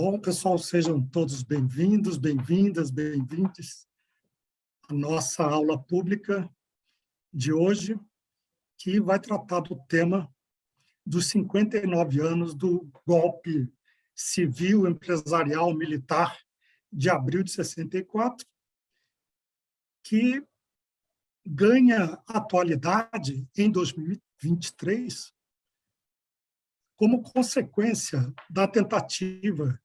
Bom, pessoal, sejam todos bem-vindos, bem-vindas, bem-vindes à nossa aula pública de hoje, que vai tratar do tema dos 59 anos do golpe civil, empresarial, militar de abril de 64, que ganha atualidade em 2023 como consequência da tentativa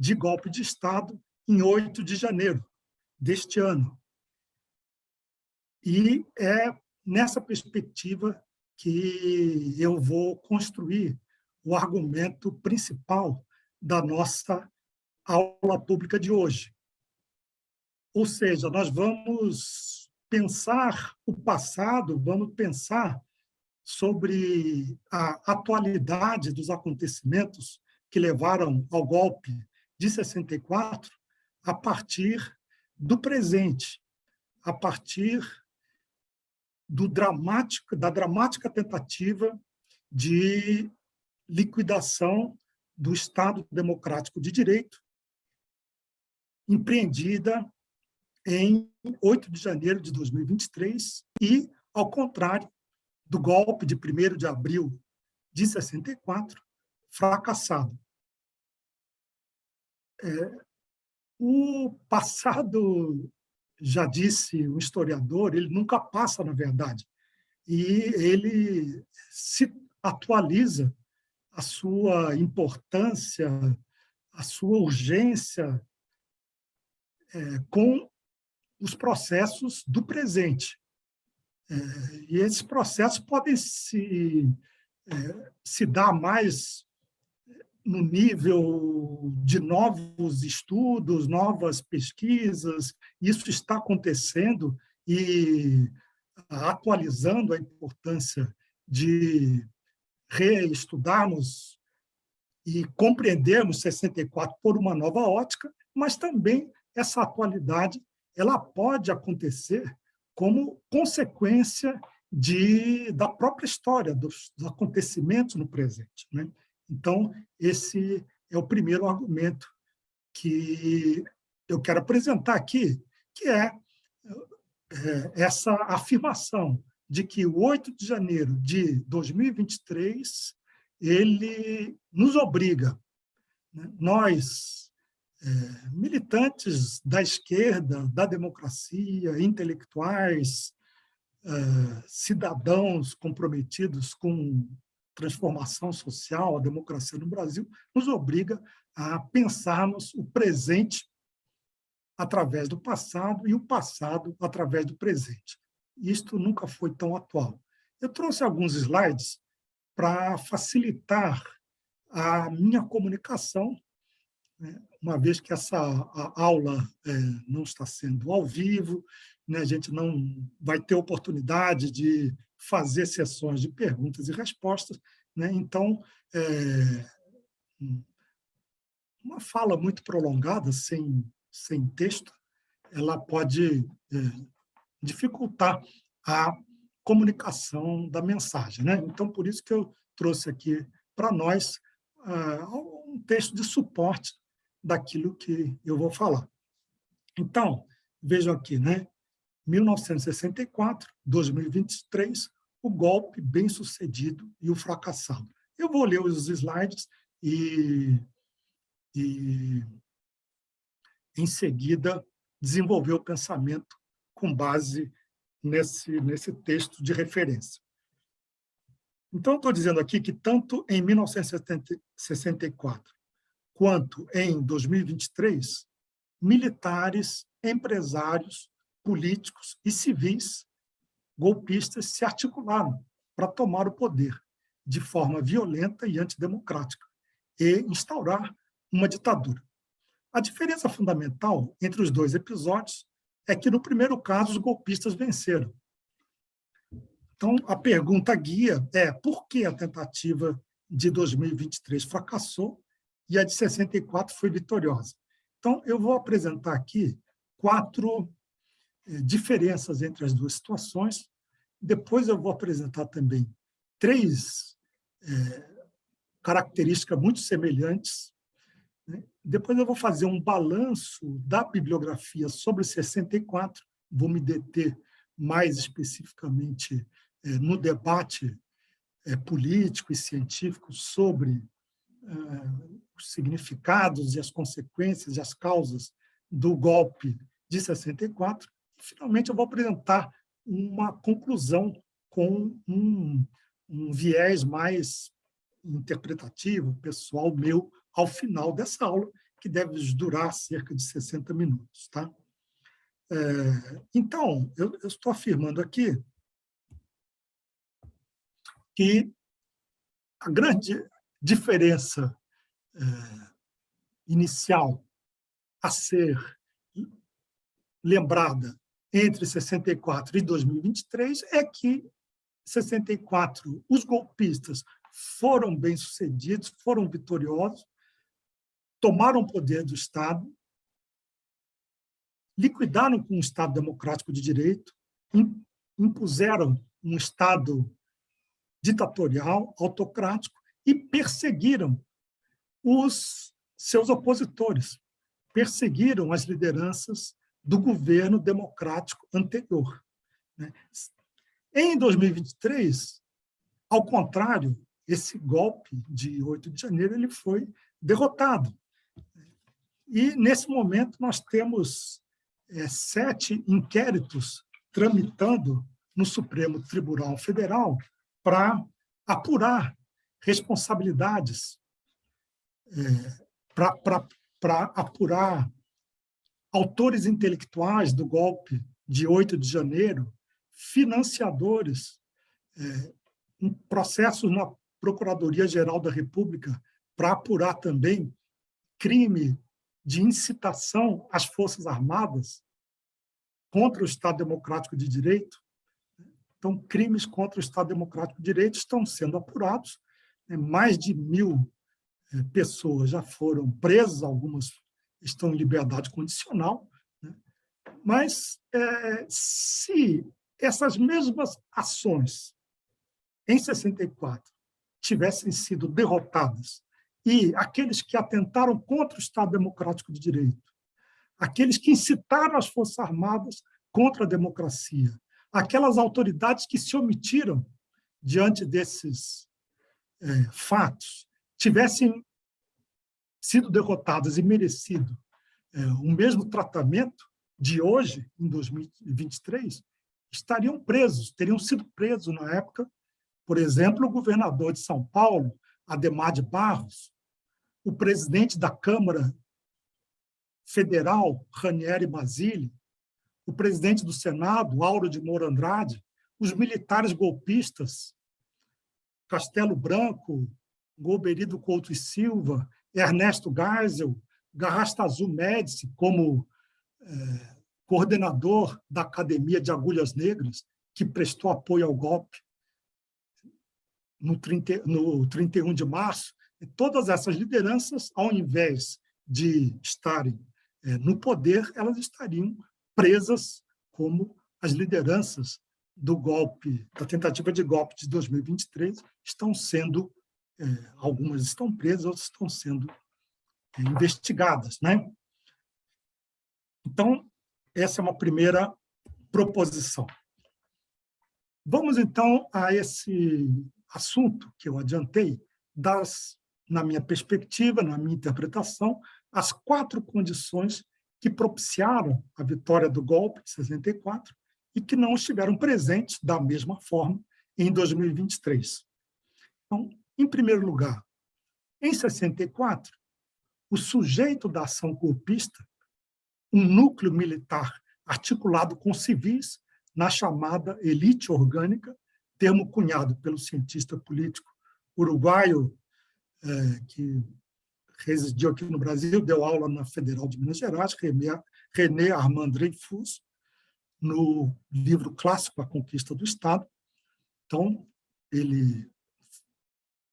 de golpe de Estado em 8 de janeiro deste ano. E é nessa perspectiva que eu vou construir o argumento principal da nossa aula pública de hoje. Ou seja, nós vamos pensar o passado, vamos pensar sobre a atualidade dos acontecimentos que levaram ao golpe de 64 a partir do presente, a partir do dramático, da dramática tentativa de liquidação do Estado Democrático de Direito, empreendida em 8 de janeiro de 2023 e, ao contrário, do golpe de 1 de abril de 64, fracassado. É, o passado, já disse o historiador, ele nunca passa, na verdade, e ele se atualiza a sua importância, a sua urgência é, com os processos do presente. É, e esses processos podem se, é, se dar mais no nível de novos estudos, novas pesquisas, isso está acontecendo e atualizando a importância de reestudarmos e compreendermos 64 por uma nova ótica, mas também essa atualidade ela pode acontecer como consequência de, da própria história, dos, dos acontecimentos no presente. Né? Então, esse é o primeiro argumento que eu quero apresentar aqui, que é, é essa afirmação de que o 8 de janeiro de 2023 ele nos obriga, né? nós, é, militantes da esquerda, da democracia, intelectuais, é, cidadãos comprometidos com transformação social, a democracia no Brasil, nos obriga a pensarmos o presente através do passado e o passado através do presente. Isto nunca foi tão atual. Eu trouxe alguns slides para facilitar a minha comunicação né? uma vez que essa aula é, não está sendo ao vivo, né? a gente não vai ter oportunidade de fazer sessões de perguntas e respostas, né? então, é, uma fala muito prolongada, sem, sem texto, ela pode é, dificultar a comunicação da mensagem. Né? Então, por isso que eu trouxe aqui para nós uh, um texto de suporte daquilo que eu vou falar. Então, vejam aqui, né? 1964, 2023, o golpe bem-sucedido e o fracassado. Eu vou ler os slides e, e, em seguida, desenvolver o pensamento com base nesse, nesse texto de referência. Então, estou dizendo aqui que tanto em 1964 quanto em 2023, militares, empresários, políticos e civis golpistas se articularam para tomar o poder de forma violenta e antidemocrática e instaurar uma ditadura. A diferença fundamental entre os dois episódios é que, no primeiro caso, os golpistas venceram. Então, a pergunta guia é por que a tentativa de 2023 fracassou e a de 64 foi vitoriosa. Então, eu vou apresentar aqui quatro diferenças entre as duas situações. Depois eu vou apresentar também três eh, características muito semelhantes. Né? depois eu vou fazer um balanço da bibliografia sobre 64, vou me deter mais especificamente é, no debate é, político e científico sobre é, os significados e as consequências e as causas do golpe de 64. Finalmente, eu vou apresentar uma conclusão com um, um viés mais interpretativo, pessoal meu, ao final dessa aula, que deve durar cerca de 60 minutos. Tá? É, então, eu, eu estou afirmando aqui que a grande diferença é, inicial a ser lembrada entre 64 e 2023 é que 64 os golpistas foram bem-sucedidos, foram vitoriosos, tomaram o poder do Estado, liquidaram com um Estado democrático de direito, impuseram um Estado ditatorial, autocrático, e perseguiram os seus opositores, perseguiram as lideranças do governo democrático anterior. Né? Em 2023, ao contrário, esse golpe de 8 de janeiro ele foi derrotado. E, nesse momento, nós temos é, sete inquéritos tramitando no Supremo Tribunal Federal para apurar responsabilidades, é, para apurar autores intelectuais do golpe de 8 de janeiro, financiadores, é, processos na Procuradoria-Geral da República para apurar também crime de incitação às Forças Armadas contra o Estado Democrático de Direito. Então, crimes contra o Estado Democrático de Direito estão sendo apurados. Né? Mais de mil é, pessoas já foram presas, algumas estão em liberdade condicional. Né? Mas, é, se essas mesmas ações, em 64, tivessem sido derrotadas e aqueles que atentaram contra o Estado Democrático de Direito, aqueles que incitaram as Forças Armadas contra a democracia, aquelas autoridades que se omitiram diante desses é, fatos, tivessem sido derrotadas e merecido é, o mesmo tratamento de hoje, em 2023, estariam presos, teriam sido presos na época, por exemplo, o governador de São Paulo, Ademar de Barros, o presidente da Câmara Federal, Ranieri Basile, o presidente do Senado, Auro de Moura Andrade, os militares golpistas, Castelo Branco, Golberido Couto e Silva, Ernesto Geisel, Garrastazu Médici, como é, coordenador da Academia de Agulhas Negras, que prestou apoio ao golpe no, 30, no 31 de março, todas essas lideranças, ao invés de estarem é, no poder, elas estariam presas como as lideranças do golpe, da tentativa de golpe de 2023, estão sendo, é, algumas estão presas, outras estão sendo é, investigadas. Né? Então, essa é uma primeira proposição. Vamos, então, a esse assunto que eu adiantei, das, na minha perspectiva, na minha interpretação, as quatro condições que propiciaram a vitória do golpe de 64 e que não estiveram presentes da mesma forma em 2023. Então, em primeiro lugar, em 64, o sujeito da ação golpista, um núcleo militar articulado com civis na chamada elite orgânica, termo cunhado pelo cientista político uruguaio é, que residiu aqui no Brasil, deu aula na Federal de Minas Gerais, René Armand Dreyfus, no livro clássico A Conquista do Estado. Então, ele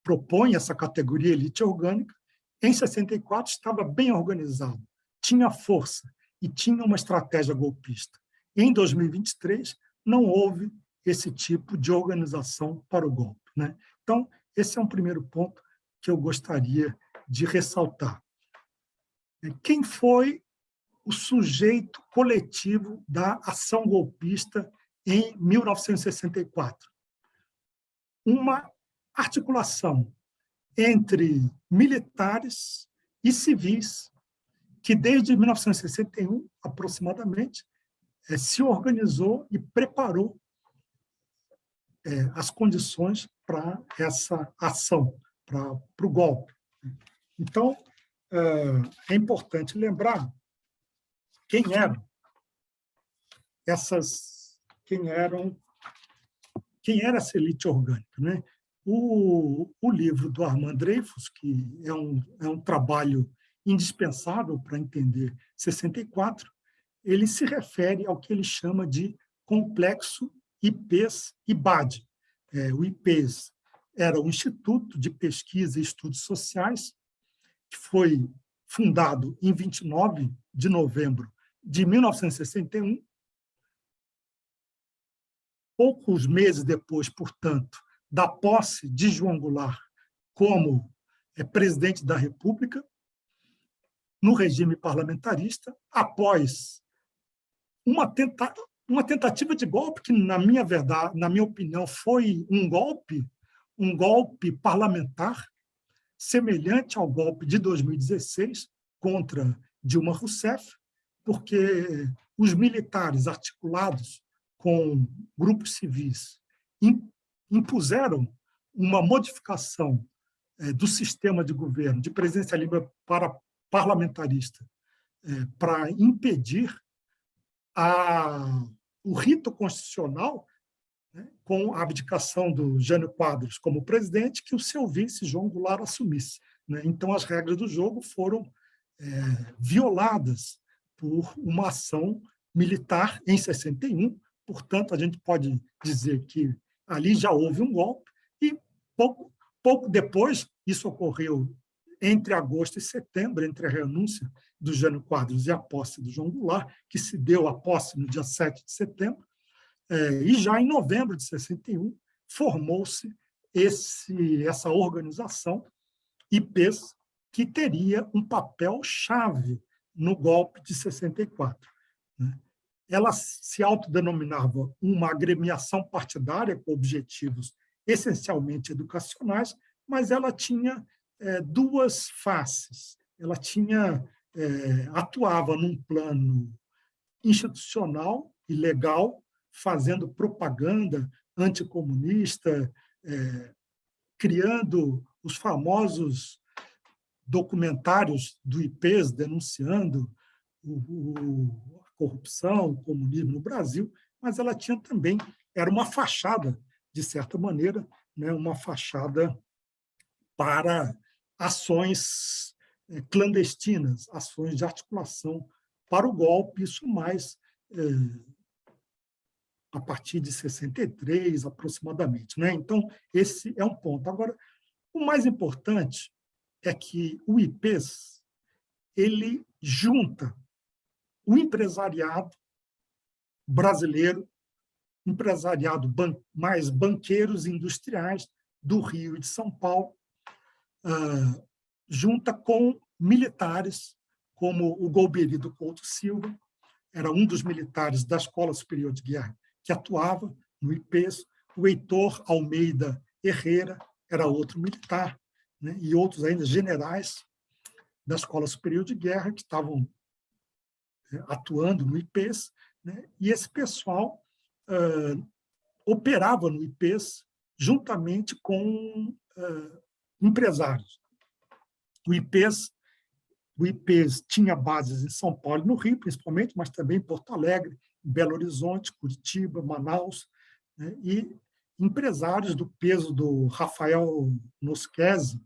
propõe essa categoria elite orgânica. Em 64, estava bem organizado, tinha força e tinha uma estratégia golpista. Em 2023, não houve esse tipo de organização para o golpe. Né? Então, esse é um primeiro ponto que eu gostaria de ressaltar. quem foi o sujeito coletivo da ação golpista em 1964. Uma articulação entre militares e civis que, desde 1961, aproximadamente, eh, se organizou e preparou eh, as condições para essa ação, para, o golpe. Então, é importante lembrar quem eram essas, quem eram, quem era essa elite orgânica, né? O, o livro do Armand Dreyfus, que é um, é um trabalho indispensável para entender 64, ele se refere ao que ele chama de complexo IPES e BAD. É, o IPES era o Instituto de Pesquisa e Estudos Sociais, que foi fundado em 29 de novembro de 1961. Poucos meses depois, portanto, da posse de João Goulart como é, presidente da República, no regime parlamentarista, após uma, tenta uma tentativa de golpe que, na minha verdade, na minha opinião, foi um golpe, um golpe parlamentar, semelhante ao golpe de 2016 contra Dilma Rousseff, porque os militares articulados com grupos civis impuseram uma modificação é, do sistema de governo, de presidencialismo para parlamentarista, é, para impedir a, o rito constitucional né, com a abdicação do Jânio Quadros como presidente, que o seu vice, João Goulart, assumisse. Né? Então, as regras do jogo foram é, violadas por uma ação militar em 61, portanto, a gente pode dizer que ali já houve um golpe, e pouco, pouco depois, isso ocorreu entre agosto e setembro, entre a renúncia do Jânio Quadros e a posse do João Goulart, que se deu a posse no dia 7 de setembro, é, e já em novembro de 61 formou-se essa organização, IPES, que teria um papel chave no golpe de 64. Né? Ela se autodenominava uma agremiação partidária com objetivos essencialmente educacionais, mas ela tinha é, duas faces. Ela tinha é, atuava num plano institucional e legal, fazendo propaganda anticomunista, é, criando os famosos documentários do IPES denunciando o, o, corrupção, comunismo no Brasil, mas ela tinha também, era uma fachada, de certa maneira, né, uma fachada para ações é, clandestinas, ações de articulação para o golpe, isso mais é, a partir de 63, aproximadamente. Né? Então, esse é um ponto. Agora, o mais importante é que o IPES ele junta o empresariado brasileiro, empresariado ban mais banqueiros industriais do Rio e de São Paulo, uh, junta com militares, como o Golbery Couto Silva, era um dos militares da Escola Superior de Guerra que atuava no IPES, o Heitor Almeida Herrera era outro militar, né, e outros ainda generais da Escola Superior de Guerra que estavam atuando no IPES, né, e esse pessoal uh, operava no IPES juntamente com uh, empresários. O IPES, o IPES tinha bases em São Paulo e no Rio, principalmente, mas também em Porto Alegre, Belo Horizonte, Curitiba, Manaus, né, e empresários do peso do Rafael Nosquese,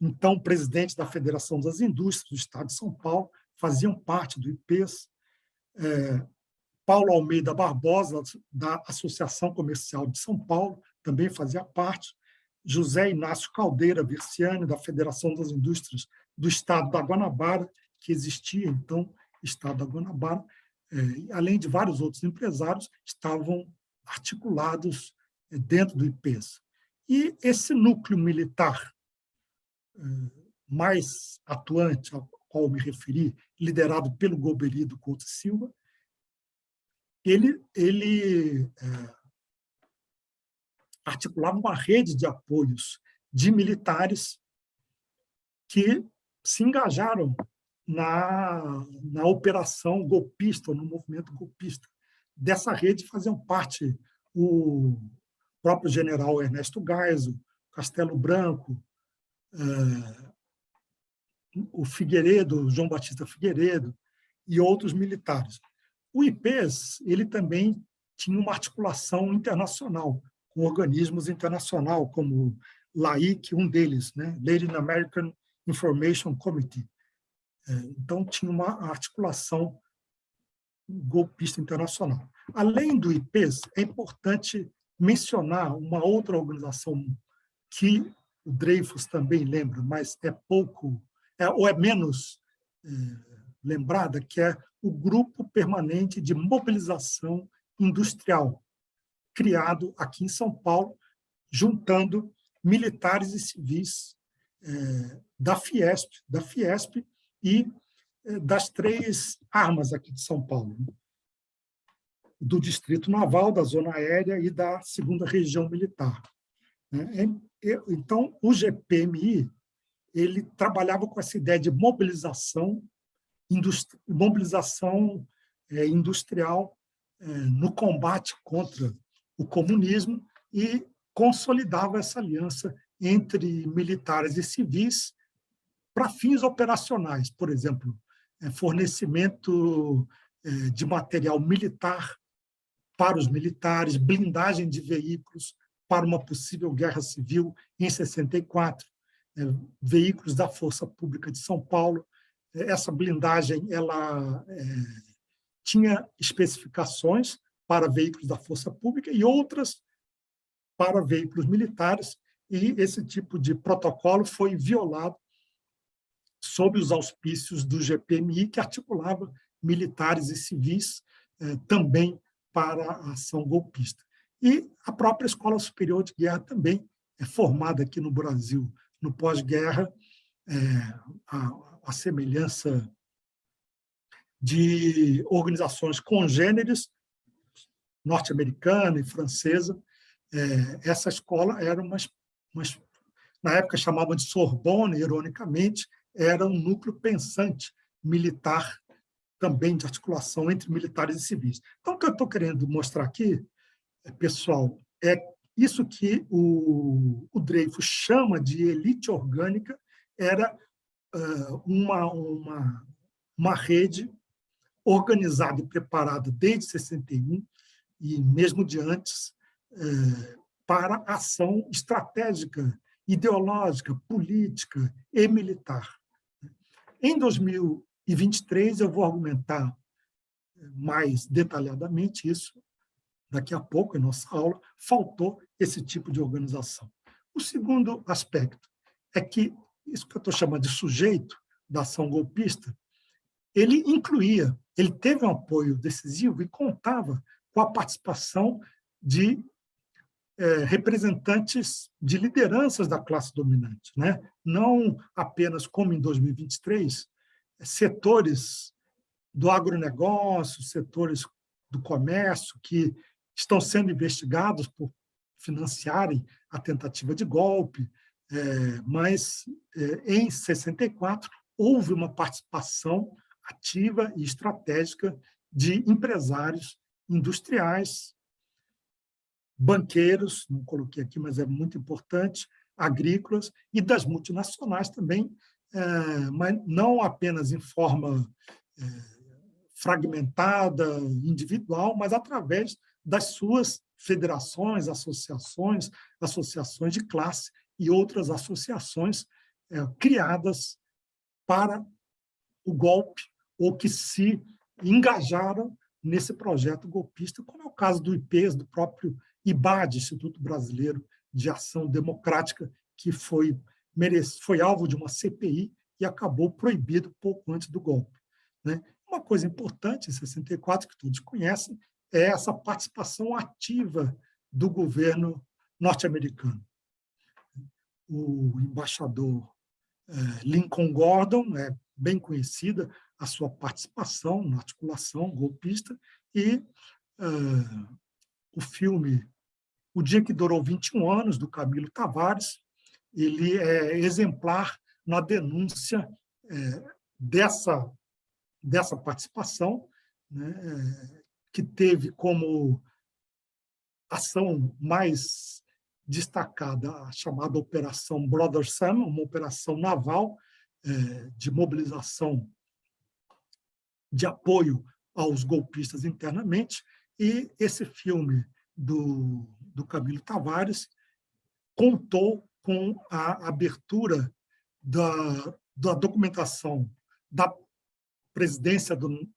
então presidente da Federação das Indústrias do Estado de São Paulo, faziam parte do IPES, é, Paulo Almeida Barbosa, da Associação Comercial de São Paulo, também fazia parte, José Inácio Caldeira Versiani, da Federação das Indústrias do Estado da Guanabara, que existia, então, Estado da Guanabara, é, além de vários outros empresários, estavam articulados dentro do IPES. E esse núcleo militar eh, mais atuante, qual me referi, liderado pelo Golbery do Couto Silva, ele, ele é, articulava uma rede de apoios de militares que se engajaram na, na operação golpista, no movimento golpista. Dessa rede faziam parte o próprio general Ernesto Geisel, Castelo Branco, é, o Figueiredo, João Batista Figueiredo e outros militares. O IPES ele também tinha uma articulação internacional, com organismos internacionais, como LAIC, um deles, né? Latin American Information Committee. É, então, tinha uma articulação golpista internacional. Além do IPES, é importante mencionar uma outra organização que o Dreyfus também lembra, mas é pouco, é, ou é menos é, lembrada, que é o Grupo Permanente de Mobilização Industrial, criado aqui em São Paulo, juntando militares e civis é, da Fiesp, da Fiesp e é, das três armas aqui de São Paulo, né? do Distrito Naval, da Zona Aérea e da Segunda Região Militar. Né? Então, o GPMI ele trabalhava com essa ideia de mobilização, mobilização é, industrial é, no combate contra o comunismo e consolidava essa aliança entre militares e civis para fins operacionais, por exemplo, é, fornecimento de material militar para os militares, blindagem de veículos, para uma possível guerra civil em 64, é, veículos da Força Pública de São Paulo. É, essa blindagem ela é, tinha especificações para veículos da Força Pública e outras para veículos militares, e esse tipo de protocolo foi violado sob os auspícios do GPMI, que articulava militares e civis também para a ação golpista. E a própria Escola Superior de Guerra também é formada aqui no Brasil, no pós-guerra, é, a, a semelhança de organizações congêneres, norte-americana e francesa. É, essa escola era uma, uma, na época chamavam de Sorbonne, ironicamente, era um núcleo pensante militar também de articulação entre militares e civis. Então, o que eu estou querendo mostrar aqui pessoal, é isso que o, o Dreyfus chama de elite orgânica era uh, uma, uma, uma rede organizada e preparada desde 61 e mesmo de antes uh, para ação estratégica, ideológica, política e militar. Em 2023, eu vou argumentar mais detalhadamente isso, daqui a pouco, em nossa aula, faltou esse tipo de organização. O segundo aspecto é que isso que eu estou chamando de sujeito da ação golpista, ele incluía, ele teve um apoio decisivo e contava com a participação de é, representantes de lideranças da classe dominante, né? não apenas como em 2023, setores do agronegócio, setores do comércio que estão sendo investigados por financiarem a tentativa de golpe, é, mas é, em 64 houve uma participação ativa e estratégica de empresários industriais, banqueiros, não coloquei aqui, mas é muito importante, agrícolas e das multinacionais também, é, mas não apenas em forma é, fragmentada, individual, mas através das suas federações, associações, associações de classe e outras associações é, criadas para o golpe ou que se engajaram nesse projeto golpista, como é o caso do IPES, do próprio IBAD, Instituto Brasileiro de Ação Democrática, que foi, merece, foi alvo de uma CPI e acabou proibido pouco antes do golpe. Né? Uma coisa importante em 64, que todos conhecem, é essa participação ativa do governo norte-americano. O embaixador é, Lincoln Gordon, é bem conhecida a sua participação na articulação golpista, e uh, o filme O Dia que Durou 21 Anos, do Camilo Tavares, ele é exemplar na denúncia é, dessa, dessa participação, né, que teve como ação mais destacada a chamada Operação Brother Sam, uma operação naval é, de mobilização de apoio aos golpistas internamente, e esse filme do, do Camilo Tavares contou com a abertura da, da documentação da presidência do,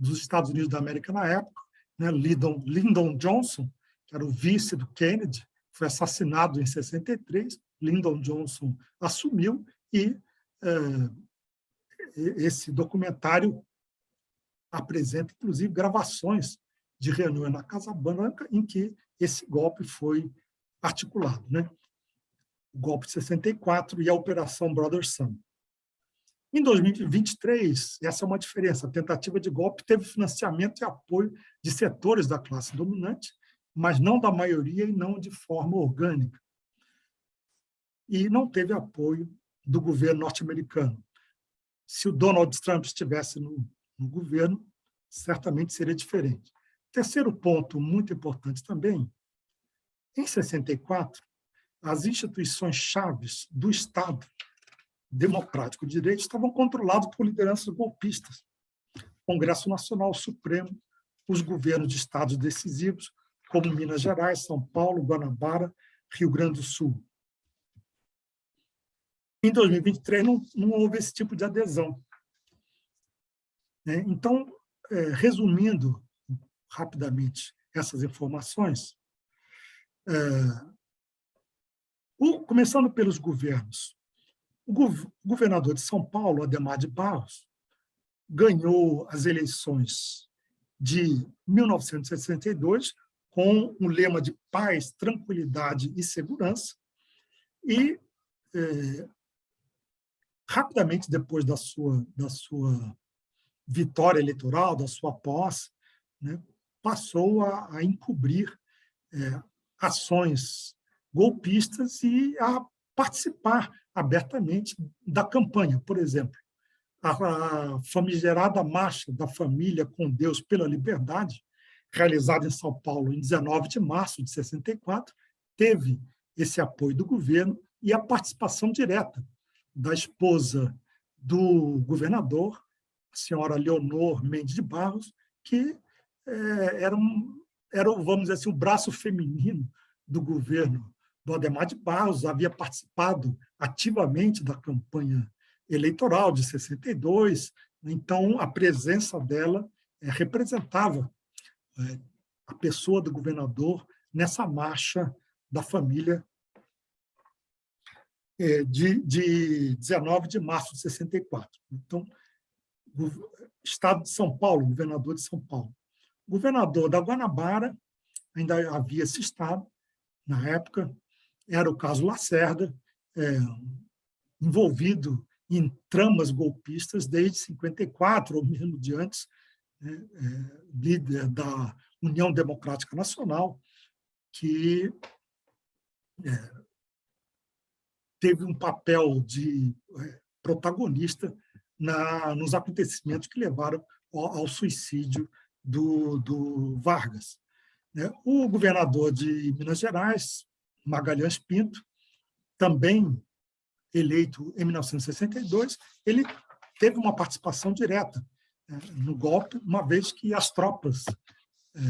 dos Estados Unidos da América na época, né, Lyndon, Lyndon Johnson, que era o vice do Kennedy, foi assassinado em 63, Lyndon Johnson assumiu e é, esse documentário apresenta, inclusive, gravações de reuniões na Casa Branca em que esse golpe foi articulado. Né? O golpe de 64 e a Operação Brother Sun. Em 2023, essa é uma diferença, a tentativa de golpe teve financiamento e apoio de setores da classe dominante, mas não da maioria e não de forma orgânica. E não teve apoio do governo norte-americano. Se o Donald Trump estivesse no, no governo, certamente seria diferente. Terceiro ponto muito importante também, em 64, as instituições chaves do Estado democrático de direito estavam controladas por lideranças golpistas. Congresso Nacional Supremo, os governos de estados decisivos, como Minas Gerais, São Paulo, Guanabara, Rio Grande do Sul. Em 2023, não, não houve esse tipo de adesão. É, então, é, resumindo rapidamente essas informações, é, começando pelos governos, o governador de São Paulo, Ademar de Barros, ganhou as eleições de 1962 com um lema de paz, tranquilidade e segurança, e é, rapidamente depois da sua, da sua vitória eleitoral, da sua posse, né, passou a, a encobrir é, ações golpistas e a participar abertamente da campanha. Por exemplo, a famigerada Marcha da Família com Deus pela Liberdade, realizada em São Paulo em 19 de março de 64, teve esse apoio do governo e a participação direta da esposa do governador, a senhora Leonor Mendes de Barros, que é, era, um, era, vamos dizer assim, o braço feminino do governo do Ademar de Barros, havia participado ativamente da campanha eleitoral de 62, então a presença dela é, representava é, a pessoa do governador nessa marcha da família é, de, de 19 de março de 64. Então, Estado de São Paulo, governador de São Paulo. governador da Guanabara, ainda havia esse estado, na época, era o caso Lacerda, é, envolvido em tramas golpistas desde 54, ou mesmo de antes, né, é, líder da União Democrática Nacional, que é, teve um papel de é, protagonista na, nos acontecimentos que levaram ao, ao suicídio do, do Vargas. Né. O governador de Minas Gerais, Magalhães Pinto, também eleito em 1962, ele teve uma participação direta é, no golpe, uma vez que as tropas é,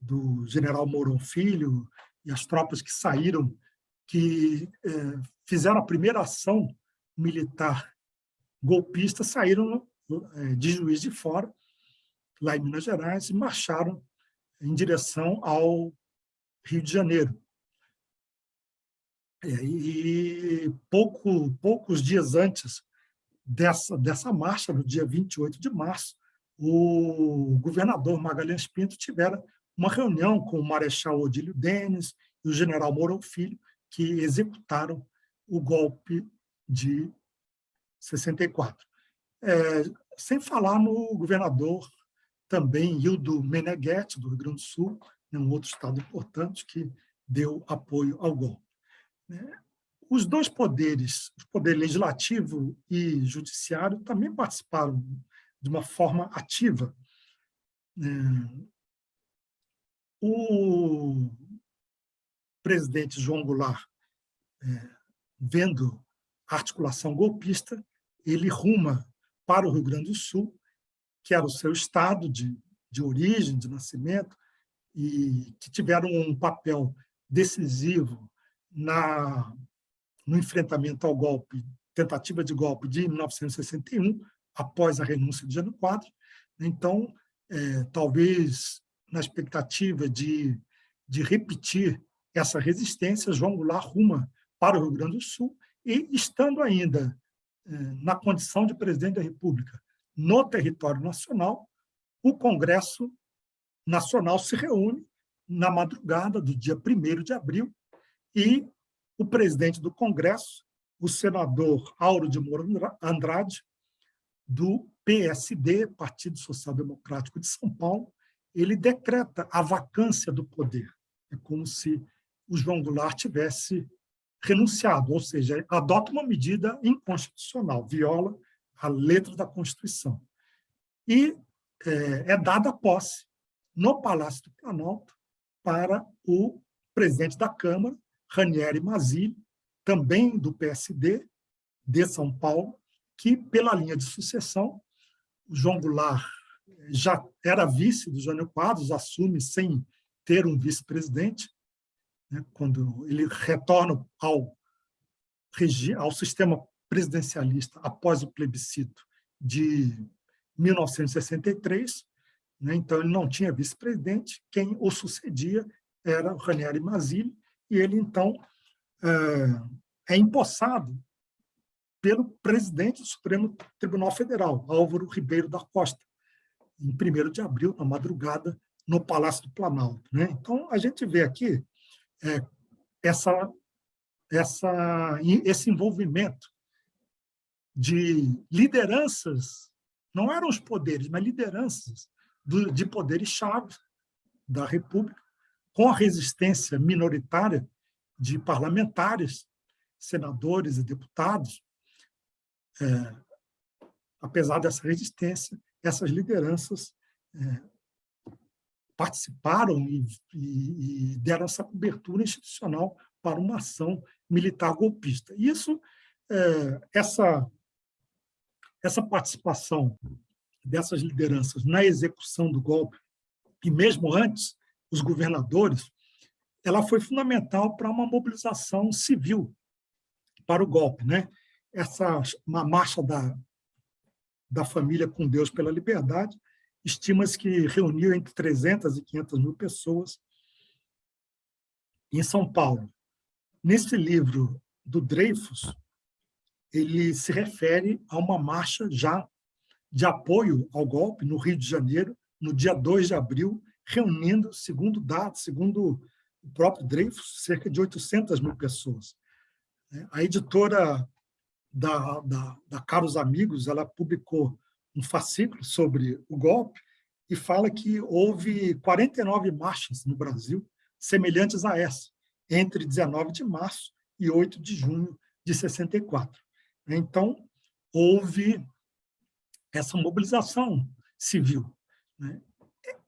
do general Mourão Filho e as tropas que saíram, que é, fizeram a primeira ação militar golpista, saíram de Juiz de Fora, lá em Minas Gerais, e marcharam em direção ao Rio de Janeiro. É, e pouco, poucos dias antes dessa, dessa marcha, no dia 28 de março, o governador Magalhães Pinto tivera uma reunião com o Marechal Odílio Denis e o general Mourão Filho, que executaram o golpe de 64. é, sem falar no governador também Hildo Meneghetti, do Rio Grande do Sul, né, um outro estado importante que deu apoio ao golpe. Né. Os dois poderes, o poder legislativo e judiciário, também participaram de uma forma ativa. Né. O presidente João Goulart, é, vendo a articulação golpista, ele ruma para o Rio Grande do Sul, que era o seu estado de, de origem, de nascimento, e que tiveram um papel decisivo na, no enfrentamento ao golpe, tentativa de golpe de 1961, após a renúncia de Jânio Quadros. Então, é, talvez na expectativa de, de repetir essa resistência, João Goulart ruma para o Rio Grande do Sul e, estando ainda é, na condição de presidente da República no território nacional, o Congresso Nacional se reúne na madrugada do dia 1 de abril e o presidente do Congresso, o senador Auro de Moura Andrade, do PSD, Partido Social Democrático de São Paulo, ele decreta a vacância do poder. É como se o João Goulart tivesse renunciado, ou seja, adota uma medida inconstitucional, viola a letra da Constituição. E é, é dada posse no Palácio do Planalto para o presidente da Câmara, Ranieri Mazzilli, também do PSD, de São Paulo, que, pela linha de sucessão, João Goulart já era vice do Jânio Quadros, assume sem ter um vice-presidente, né, quando ele retorna ao, ao sistema presidencialista após o plebiscito de 1963, né, então ele não tinha vice-presidente, quem o sucedia era o Ranieri Mazzilli, e ele, então, é, é empossado pelo presidente do Supremo Tribunal Federal, Álvaro Ribeiro da Costa, em 1 de abril, na madrugada, no Palácio do Planalto. Né? Então, a gente vê aqui é, essa, essa, esse envolvimento de lideranças, não eram os poderes, mas lideranças do, de poderes-chave da República, com a resistência minoritária de parlamentares, senadores e deputados, é, apesar dessa resistência, essas lideranças é, participaram e, e, e, deram essa cobertura institucional para uma ação militar golpista. Isso, é, essa, essa participação dessas lideranças na execução do golpe, e mesmo antes, os governadores, ela foi fundamental para uma mobilização civil para o golpe. Né? Essa uma marcha da, da família com Deus pela liberdade, estima-se que reuniu entre 300 e 500 mil pessoas em São Paulo. Nesse livro do Dreyfus, ele se refere a uma marcha já de apoio ao golpe no Rio de Janeiro, no dia 2 de abril, reunindo, segundo dados, segundo o próprio Dreyfus, cerca de 800 mil pessoas. A editora da, da, da Caros Amigos, ela publicou um fascículo sobre o golpe e fala que houve 49 marchas no Brasil semelhantes a essa, entre 19 de março e 8 de junho de 64. Então, houve essa mobilização civil. Né?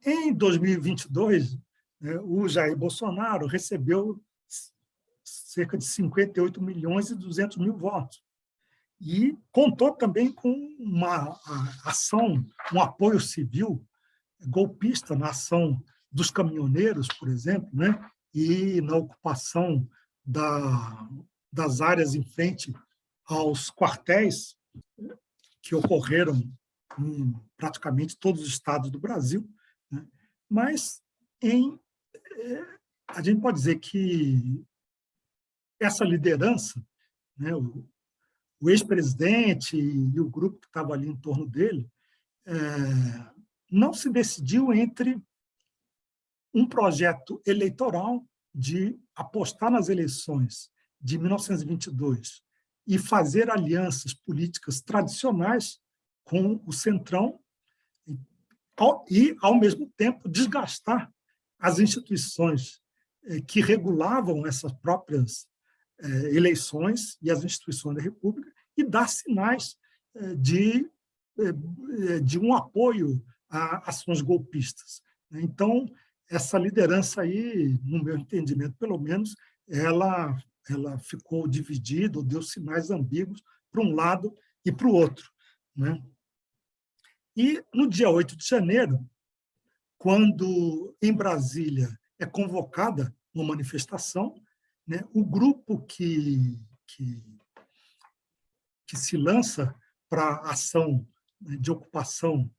Em 2022, né, o Jair Bolsonaro recebeu cerca de 58 milhões e 200 mil votos e contou também com uma ação, um apoio civil golpista na ação dos caminhoneiros, por exemplo, né? e na ocupação da, das áreas em frente aos quartéis que ocorreram em praticamente todos os estados do Brasil. Mas em, é, a gente pode dizer que essa liderança, né, o, o ex-presidente e o grupo que estava ali em torno dele, é, não se decidiu entre um projeto eleitoral de apostar nas eleições de 1922 e fazer alianças políticas tradicionais com o Centrão e, ao mesmo tempo, desgastar as instituições eh, que regulavam essas próprias eh, eleições e as instituições da República e dar sinais eh, de, de um apoio a ações golpistas. Então, essa liderança aí, no meu entendimento, pelo menos, ela, ela ficou dividida, deu sinais ambíguos para um lado e para o outro. Né? E, no dia 8 de janeiro, quando, em Brasília, é convocada uma manifestação, né, o grupo que, que, que se lança para a ação né, de ocupação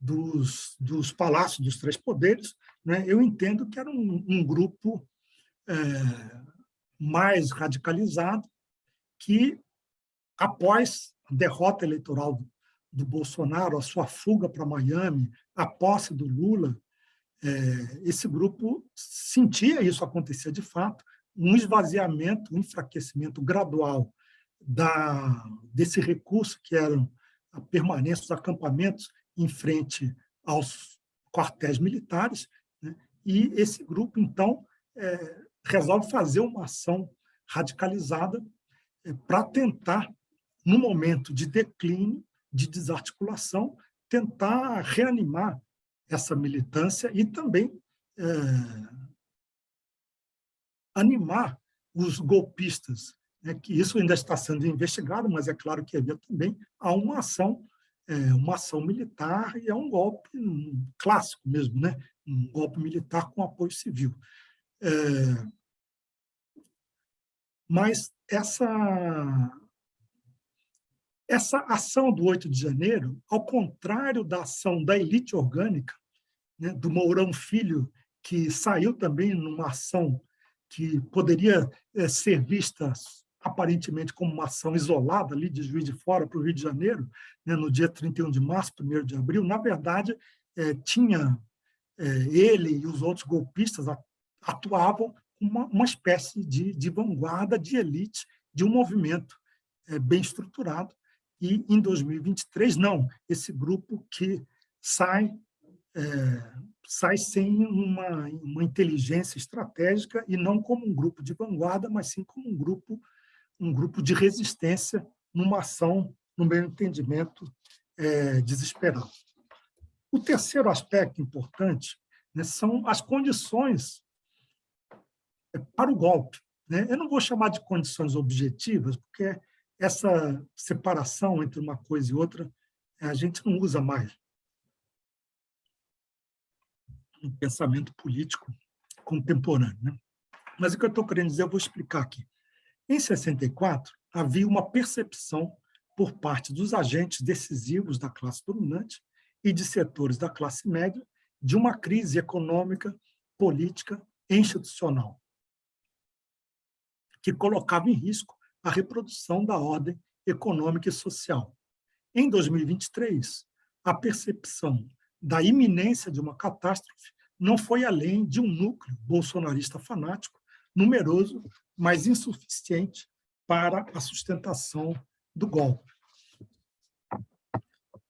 dos, dos palácios dos três poderes, né, eu entendo que era um, um grupo é, mais radicalizado que, após a derrota eleitoral do Bolsonaro, a sua fuga para Miami, a posse do Lula, é, esse grupo sentia isso acontecer de fato, um esvaziamento, um enfraquecimento gradual da, desse recurso que eram a permanência dos acampamentos em frente aos quartéis militares, né? e esse grupo, então, é, resolve fazer uma ação radicalizada é, para tentar, no momento de declínio, de desarticulação, tentar reanimar essa militância e também é, animar os golpistas, né, que isso ainda está sendo investigado, mas é claro que havia também há uma ação, é, uma ação militar e é um golpe clássico mesmo, né, um golpe militar com apoio civil. É, mas essa essa ação do 8 de janeiro, ao contrário da ação da elite orgânica, né, do Mourão Filho, que saiu também numa ação que poderia é, ser vista aparentemente como uma ação isolada ali de Juiz de Fora para o Rio de Janeiro, né, no dia 31 de março, 1 de abril, na verdade, é, tinha é, ele e os outros golpistas atuavam uma, uma espécie de, de vanguarda, de elite, de um movimento bem estruturado, e em 2023, não, esse grupo que sai, é, sai sem uma, uma inteligência estratégica e não como um grupo de vanguarda, mas sim como um grupo, um grupo de resistência numa ação, no meu entendimento, é, desesperada. O terceiro aspecto importante né, são as condições é, para o golpe. Né? Eu não vou chamar de condições objetivas, porque essa separação entre uma coisa e outra, a gente não usa mais no pensamento político contemporâneo. Né? Mas o que eu estou querendo dizer, eu vou explicar aqui. Em 64, havia uma percepção por parte dos agentes decisivos da classe dominante e de setores da classe média de uma crise econômica, política e institucional, que colocava em risco a reprodução da ordem econômica e social. Em 2023, a percepção da iminência de uma catástrofe não foi além de um núcleo bolsonarista fanático, numeroso, mas insuficiente para a sustentação do golpe.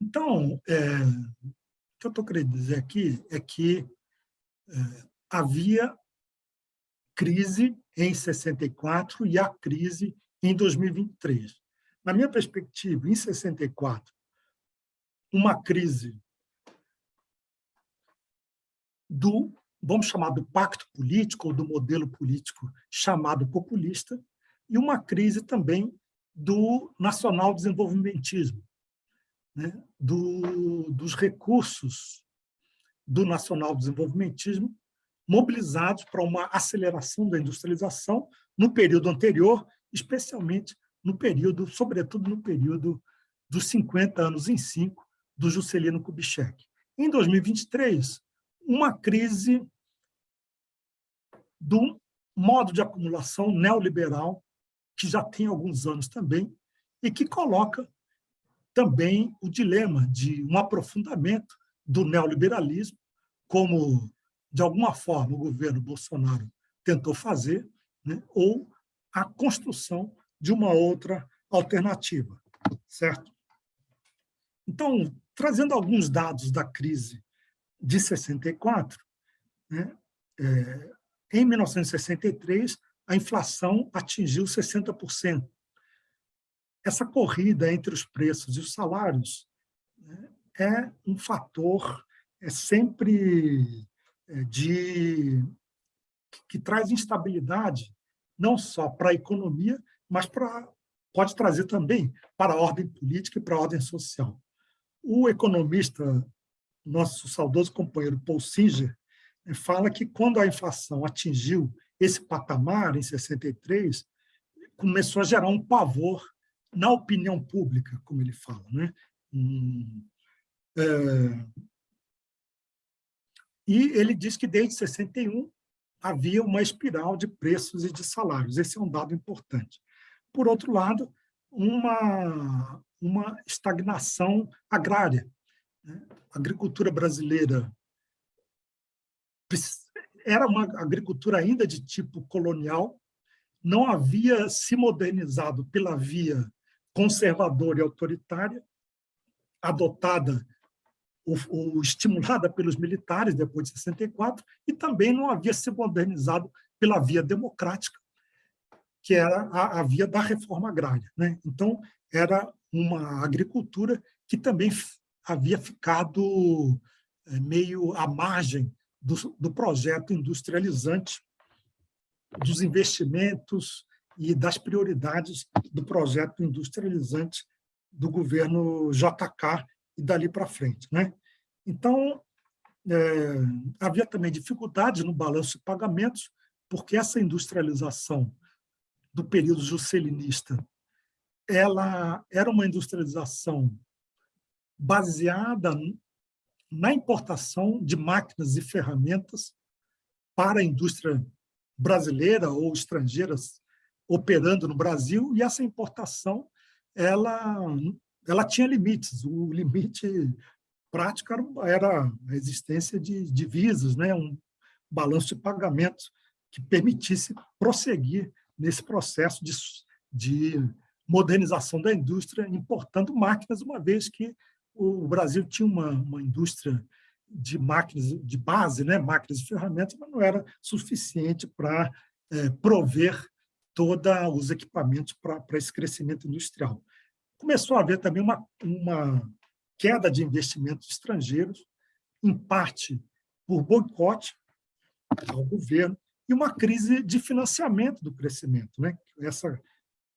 Então, é, o que eu estou querendo dizer aqui é que é, havia crise em 64 e a crise em 2023. Na minha perspectiva, em 64, uma crise do, vamos chamar do pacto político ou do modelo político chamado populista, e uma crise também do nacional desenvolvimentismo, né? do, dos recursos do nacional desenvolvimentismo mobilizados para uma aceleração da industrialização no período anterior especialmente no período, sobretudo no período dos 50 anos em 5 do Juscelino Kubitschek. Em 2023, uma crise do modo de acumulação neoliberal, que já tem alguns anos também, e que coloca também o dilema de um aprofundamento do neoliberalismo, como, de alguma forma, o governo Bolsonaro tentou fazer, né? ou a construção de uma outra alternativa, certo? Então, trazendo alguns dados da crise de 64, né, é, em 1963, a inflação atingiu 60%. Essa corrida entre os preços e os salários né, é um fator é sempre é, de que, que traz instabilidade não só para a economia, mas para pode trazer também para a ordem política e para a ordem social. O economista, nosso saudoso companheiro Paul Singer, eh, fala que quando a inflação atingiu esse patamar, em 63, começou a gerar um pavor na opinião pública, como ele fala. Né? Hum, é... E ele diz que desde 61 havia uma espiral de preços e de salários. Esse é um dado importante. Por outro lado, uma, uma estagnação agrária. Né? A agricultura brasileira era uma agricultura ainda de tipo colonial, não havia se modernizado pela via conservadora e autoritária, adotada ou, estimulada pelos militares depois de 64, e também não havia se modernizado pela via democrática, que era a, a via da reforma agrária. Né? Então, era uma agricultura que também havia ficado é, meio à margem do, do projeto industrializante, dos investimentos e das prioridades do projeto industrializante do governo JK e dali para frente. Né? Então, é, havia também dificuldades no balanço de pagamentos, porque essa industrialização do período juscelinista ela era uma industrialização baseada na importação de máquinas e ferramentas para a indústria brasileira ou estrangeiras operando no Brasil, e essa importação ela, ela tinha limites. O limite prático era a existência de divisas, né? um balanço de pagamentos que permitisse prosseguir nesse processo de, de modernização da indústria, importando máquinas, uma vez que o Brasil tinha uma, uma indústria de máquinas de base, né, máquinas e ferramentas, mas não era suficiente para é, prover todos os equipamentos para esse crescimento industrial. Começou a haver também uma, uma queda de investimentos estrangeiros, em parte por boicote ao governo, e uma crise de financiamento do crescimento, né? essa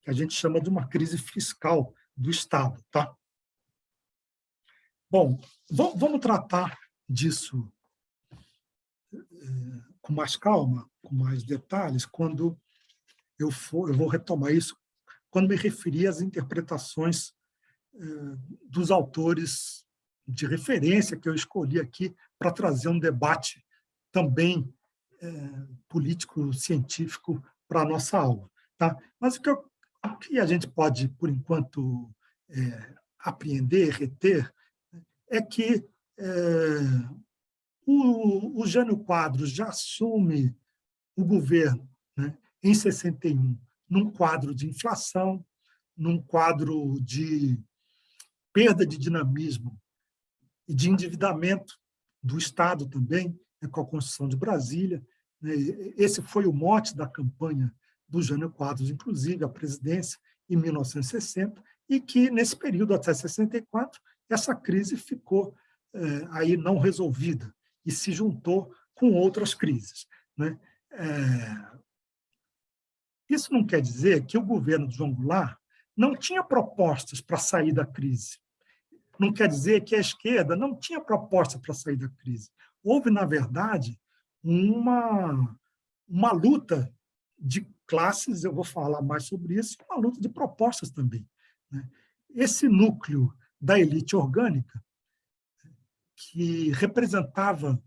que a gente chama de uma crise fiscal do Estado. Tá? Bom, vamos tratar disso eh, com mais calma, com mais detalhes, quando eu, for, eu vou retomar isso, quando me referir às interpretações eh, dos autores de referência que eu escolhi aqui para trazer um debate também é, político-científico para a nossa aula. Tá? Mas o que, eu, o que, a gente pode, por enquanto, é, apreender, reter, é que é, o, o Jânio Quadros já assume o governo né, em 61 num quadro de inflação, num quadro de perda de dinamismo e de endividamento do Estado também, né, com a Constituição de Brasília, né, esse foi o mote da campanha do Jânio Quadros, inclusive, a presidência, em 1960, e que, nesse período, até 64, essa crise ficou é, aí não resolvida e se juntou com outras crises. Né? É... Isso não quer dizer que o governo de João Goulart não tinha propostas para sair da crise. Não quer dizer que a esquerda não tinha proposta para sair da crise. Houve, na verdade, uma, uma luta de classes, eu vou falar mais sobre isso, uma luta de propostas também. Né? Esse núcleo da elite orgânica, que representava,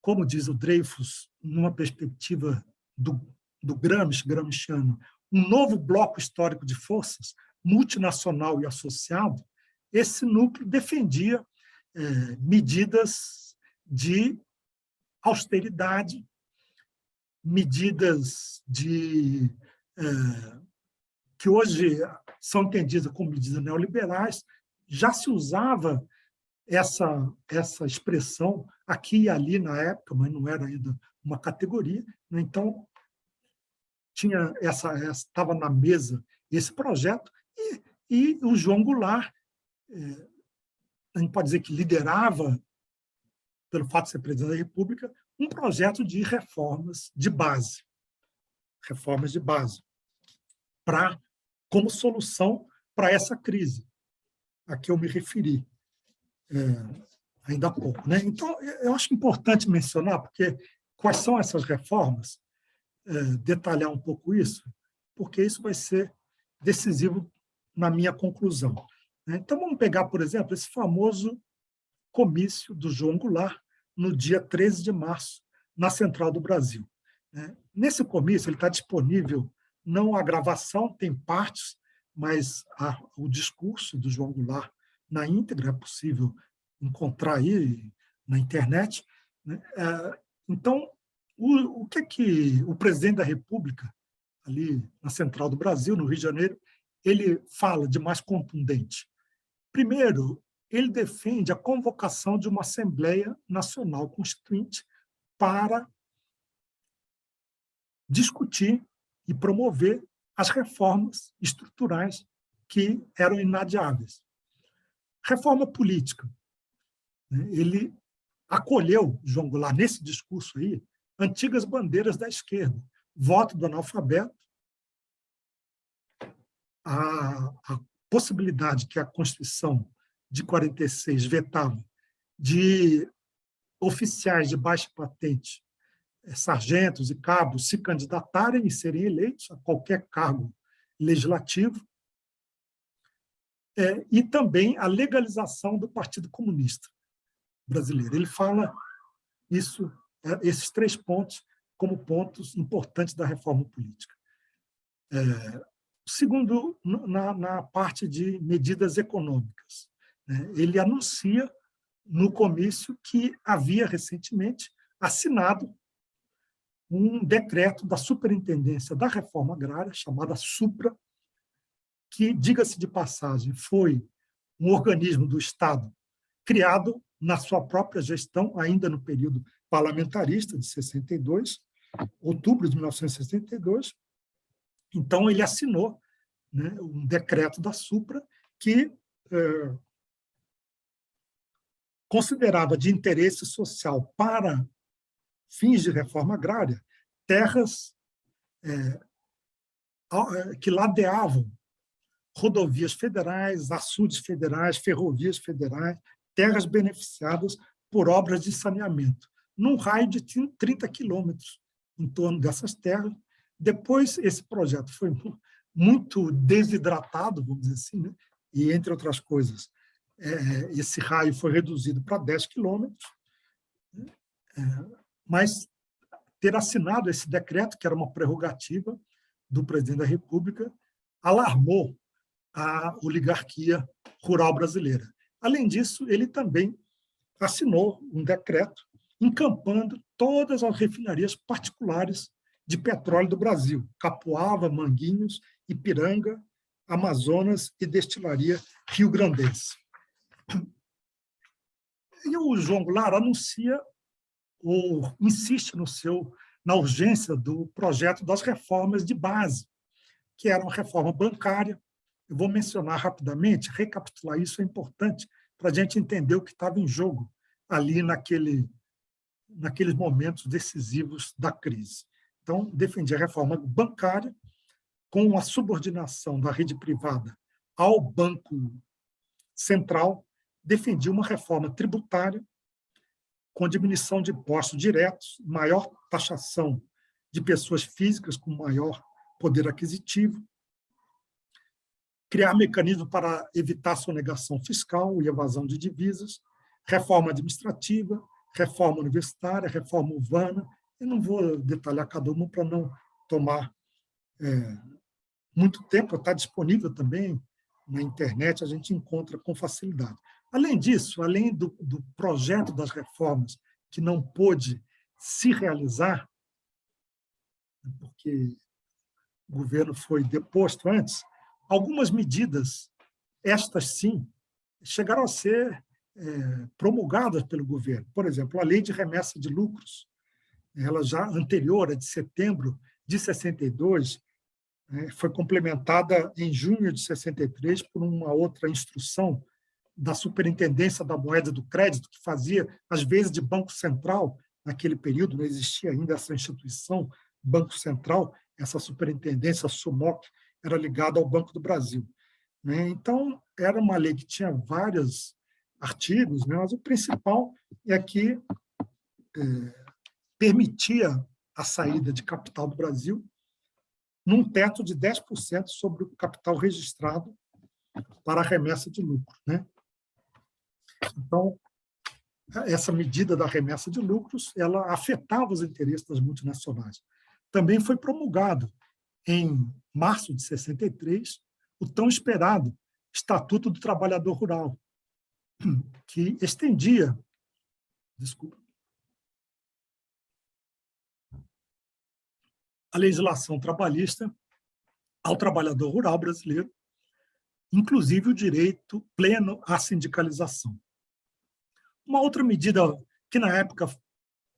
como diz o Dreyfus, numa perspectiva do, do Gramsci, gramsciano, um novo bloco histórico de forças, multinacional e associado, esse núcleo defendia é, medidas de austeridade, medidas de, é, que hoje são entendidas como medidas neoliberais, já se usava essa, essa expressão aqui e ali na época, mas não era ainda uma categoria. Então, tinha essa estava na mesa esse projeto e, e o João Goulart, é, a gente pode dizer que liderava, pelo fato de ser presidente da República, um projeto de reformas de base, reformas de base, para como solução para essa crise a que eu me referi é, ainda há pouco. Né? Então, eu acho importante mencionar, porque quais são essas reformas, detalhar um pouco isso, porque isso vai ser decisivo na minha conclusão. Né? Então, vamos pegar, por exemplo, esse famoso comício do João Goulart, no dia 13 de março, na Central do Brasil. Né? Nesse comício, ele está disponível, não a gravação, tem partes, mas a, o discurso do João Goulart na íntegra, é possível encontrar aí na internet. Né? É, então, o, o que é que o presidente da República, ali na Central do Brasil, no Rio de Janeiro, ele fala de mais contundente? Primeiro, ele defende a convocação de uma Assembleia Nacional Constituinte para discutir e promover as reformas estruturais que eram inadiáveis. Reforma política. Ele acolheu, João Goulart, nesse discurso aí, antigas bandeiras da esquerda, voto do analfabeto, a, a possibilidade que a Constituição de 46 vetava de oficiais de baixa patente é, sargentos e cabos se candidatarem e serem eleitos a qualquer cargo legislativo, é, e também a legalização do Partido Comunista Brasileiro. Ele fala isso, esses três pontos como pontos importantes da reforma política. É, segundo, na, na, parte de medidas econômicas, né, ele anuncia no comício que havia recentemente assinado um decreto da Superintendência da Reforma Agrária, chamada SUPRA, que, diga-se de passagem, foi um organismo do Estado criado na sua própria gestão, ainda no período parlamentarista de 62, outubro de 1962. Então, ele assinou né, um decreto da SUPRA que é, considerava de interesse social para fins de reforma agrária, terras é, é, que ladeavam rodovias federais, açudes federais, ferrovias federais, terras beneficiadas por obras de saneamento, num raio de 30 quilômetros em torno dessas terras. Depois, esse projeto foi muito desidratado, vamos dizer assim, né? e, entre outras coisas, é, esse raio foi reduzido para 10 quilômetros. Né? É, mas ter assinado esse decreto, que era uma prerrogativa do presidente da República, alarmou a oligarquia rural brasileira. Além disso, ele também assinou um decreto encampando todas as refinarias particulares de petróleo do Brasil, Capuava, Manguinhos, Ipiranga, Amazonas e Destilaria Rio Grandense. E o João Goulart anuncia ou insiste no seu, na urgência do projeto das reformas de base, que era uma reforma bancária. Eu vou mencionar rapidamente, recapitular isso é importante para a gente entender o que estava em jogo ali naquele, naqueles momentos decisivos da crise. Então, defendi a reforma bancária com a subordinação da rede privada ao Banco Central, defendi uma reforma tributária com diminuição de impostos diretos, maior taxação de pessoas físicas com maior poder aquisitivo, criar mecanismos para evitar sonegação fiscal e evasão de divisas, reforma administrativa, reforma universitária, reforma urbana. Eu não vou detalhar cada uma para não tomar é, muito tempo, está disponível também na internet, a gente encontra com facilidade. Além disso, além do, do projeto das reformas que não pôde se realizar, porque o governo foi deposto antes, algumas medidas, estas sim, chegaram a ser é, promulgadas pelo governo. Por exemplo, a lei de remessa de lucros, ela já anterior, a de setembro de 62, é, foi complementada em junho de 63 por uma outra instrução da Superintendência da Moeda do Crédito, que fazia, às vezes, de Banco Central, naquele período, não existia ainda essa instituição, Banco Central, essa superintendência, SUMOC, era ligada ao Banco do Brasil. Né? Então, era uma lei que tinha vários artigos, né? mas o principal é que é, permitia a saída de capital do Brasil num teto de 10% sobre o capital registrado para a remessa de lucro. Né? Então, essa medida da remessa de lucros, ela afetava os interesses das multinacionais. Também foi promulgado, em março de 63, o tão esperado Estatuto do Trabalhador Rural, que estendia desculpa, a legislação trabalhista ao trabalhador rural brasileiro, inclusive o direito pleno à sindicalização. Uma outra medida que, na época,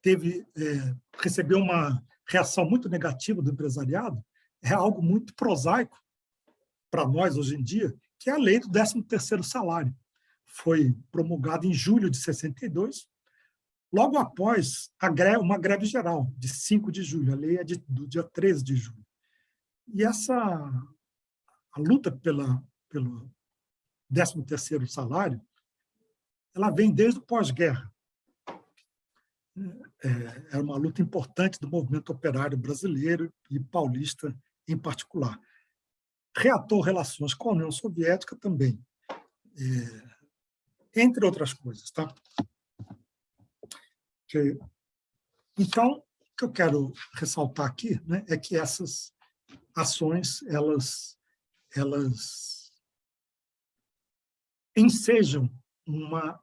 teve, é, recebeu uma reação muito negativa do empresariado, é algo muito prosaico para nós hoje em dia, que é a lei do 13º salário. Foi promulgada em julho de 62, logo após greve, uma greve geral, de 5 de julho. A lei é de, do dia 13 de julho. E essa a luta pela, pelo 13º salário ela vem desde o pós-guerra. É, é uma luta importante do movimento operário brasileiro e paulista em particular. Reatou relações com a União Soviética também, é, entre outras coisas. Tá? Então, o que eu quero ressaltar aqui né, é que essas ações elas, elas ensejam uma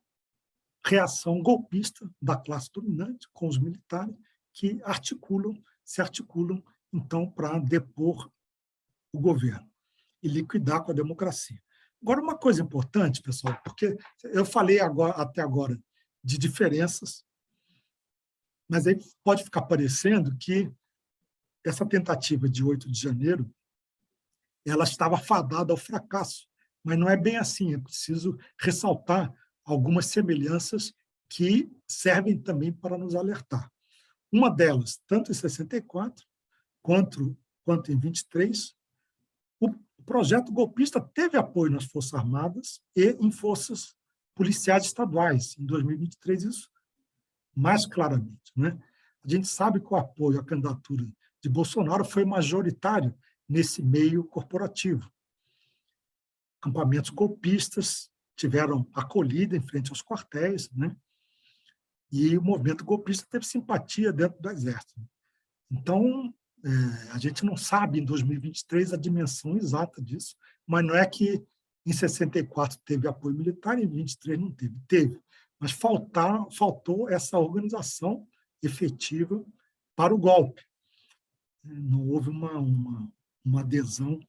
reação golpista da classe dominante com os militares que articulam, se articulam, então, para depor o governo e liquidar com a democracia. Agora, uma coisa importante, pessoal, porque eu falei agora, até agora de diferenças, mas aí pode ficar parecendo que essa tentativa de 8 de janeiro ela estava fadada ao fracasso, mas não é bem assim, é preciso ressaltar algumas semelhanças que servem também para nos alertar. Uma delas, tanto em 64 quanto, quanto em 23, o projeto golpista teve apoio nas Forças Armadas e em forças policiais estaduais. Em 2023, isso mais claramente. Né? A gente sabe que o apoio à candidatura de Bolsonaro foi majoritário nesse meio corporativo acampamentos golpistas tiveram acolhida em frente aos quartéis, né? e o movimento golpista teve simpatia dentro do Exército. Então, é, a gente não sabe, em 2023, a dimensão exata disso, mas não é que em 64 teve apoio militar e em 23 não teve. Teve, mas faltar, faltou essa organização efetiva para o golpe. Não houve uma, uma, uma adesão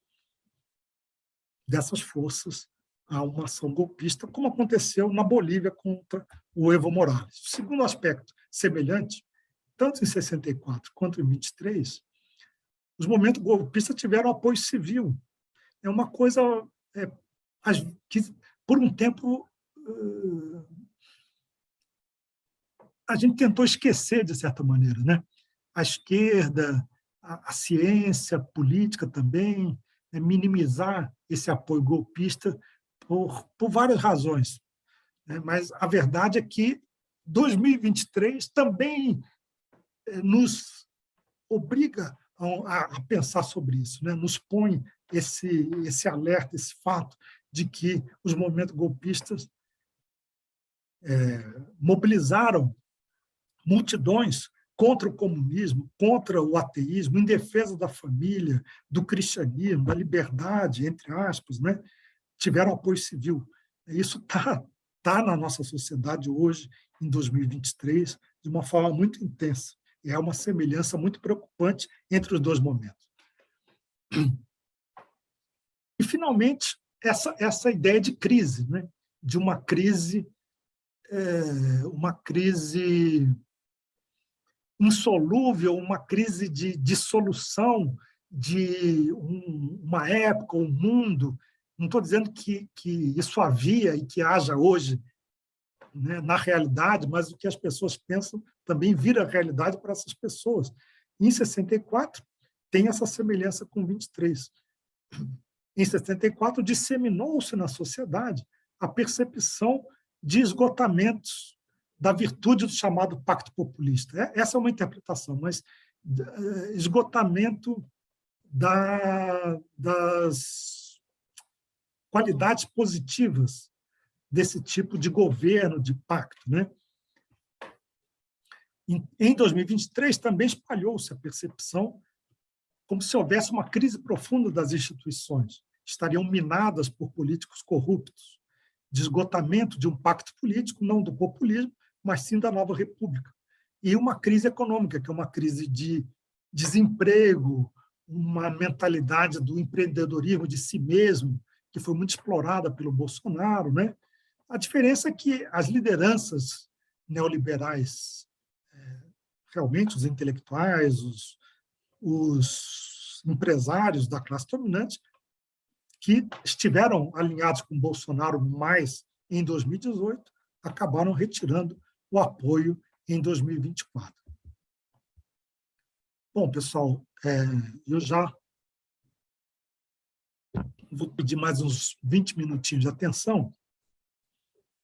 dessas forças a uma ação golpista, como aconteceu na Bolívia contra o Evo Morales. O segundo aspecto semelhante, tanto em 64 quanto em 23, os movimentos golpistas tiveram apoio civil. É uma coisa é, que, por um tempo, a gente tentou esquecer, de certa maneira. Né? A esquerda, a, a ciência, a política também, é minimizar esse apoio golpista por, por várias razões. Né? Mas a verdade é que 2023 também eh, nos obriga a, a pensar sobre isso, né? nos põe esse, esse alerta, esse fato de que os movimentos golpistas é, mobilizaram multidões contra o comunismo, contra o ateísmo, em defesa da família, do cristianismo, da liberdade, entre aspas, né? tiveram apoio civil. Isso está tá na nossa sociedade hoje, em 2023, de uma forma muito intensa. É uma semelhança muito preocupante entre os dois momentos. E, finalmente, essa, essa ideia de crise, né? de uma crise, é, uma crise insolúvel, uma crise de dissolução de um, uma época, um mundo. Não estou dizendo que, que isso havia e que haja hoje né, na realidade, mas o que as pessoas pensam também vira realidade para essas pessoas. Em 64, tem essa semelhança com 23. Em 64, disseminou-se na sociedade a percepção de esgotamentos da virtude do chamado pacto populista. É, essa é uma interpretação, mas eh, esgotamento da, das qualidades positivas desse tipo de governo, de pacto. Né? Em 2023, também espalhou-se a percepção como se houvesse uma crise profunda das instituições, estariam minadas por políticos corruptos, de esgotamento de um pacto político, não do populismo, mas sim da nova república. E uma crise econômica, que é uma crise de desemprego, uma mentalidade do empreendedorismo de si mesmo, que foi muito explorada pelo Bolsonaro. Né? A diferença é que as lideranças neoliberais, realmente os intelectuais, os, os empresários da classe dominante, que estiveram alinhados com Bolsonaro mais em 2018, acabaram retirando o apoio em 2024. Bom, pessoal, é, eu já vou pedir mais uns 20 minutinhos de atenção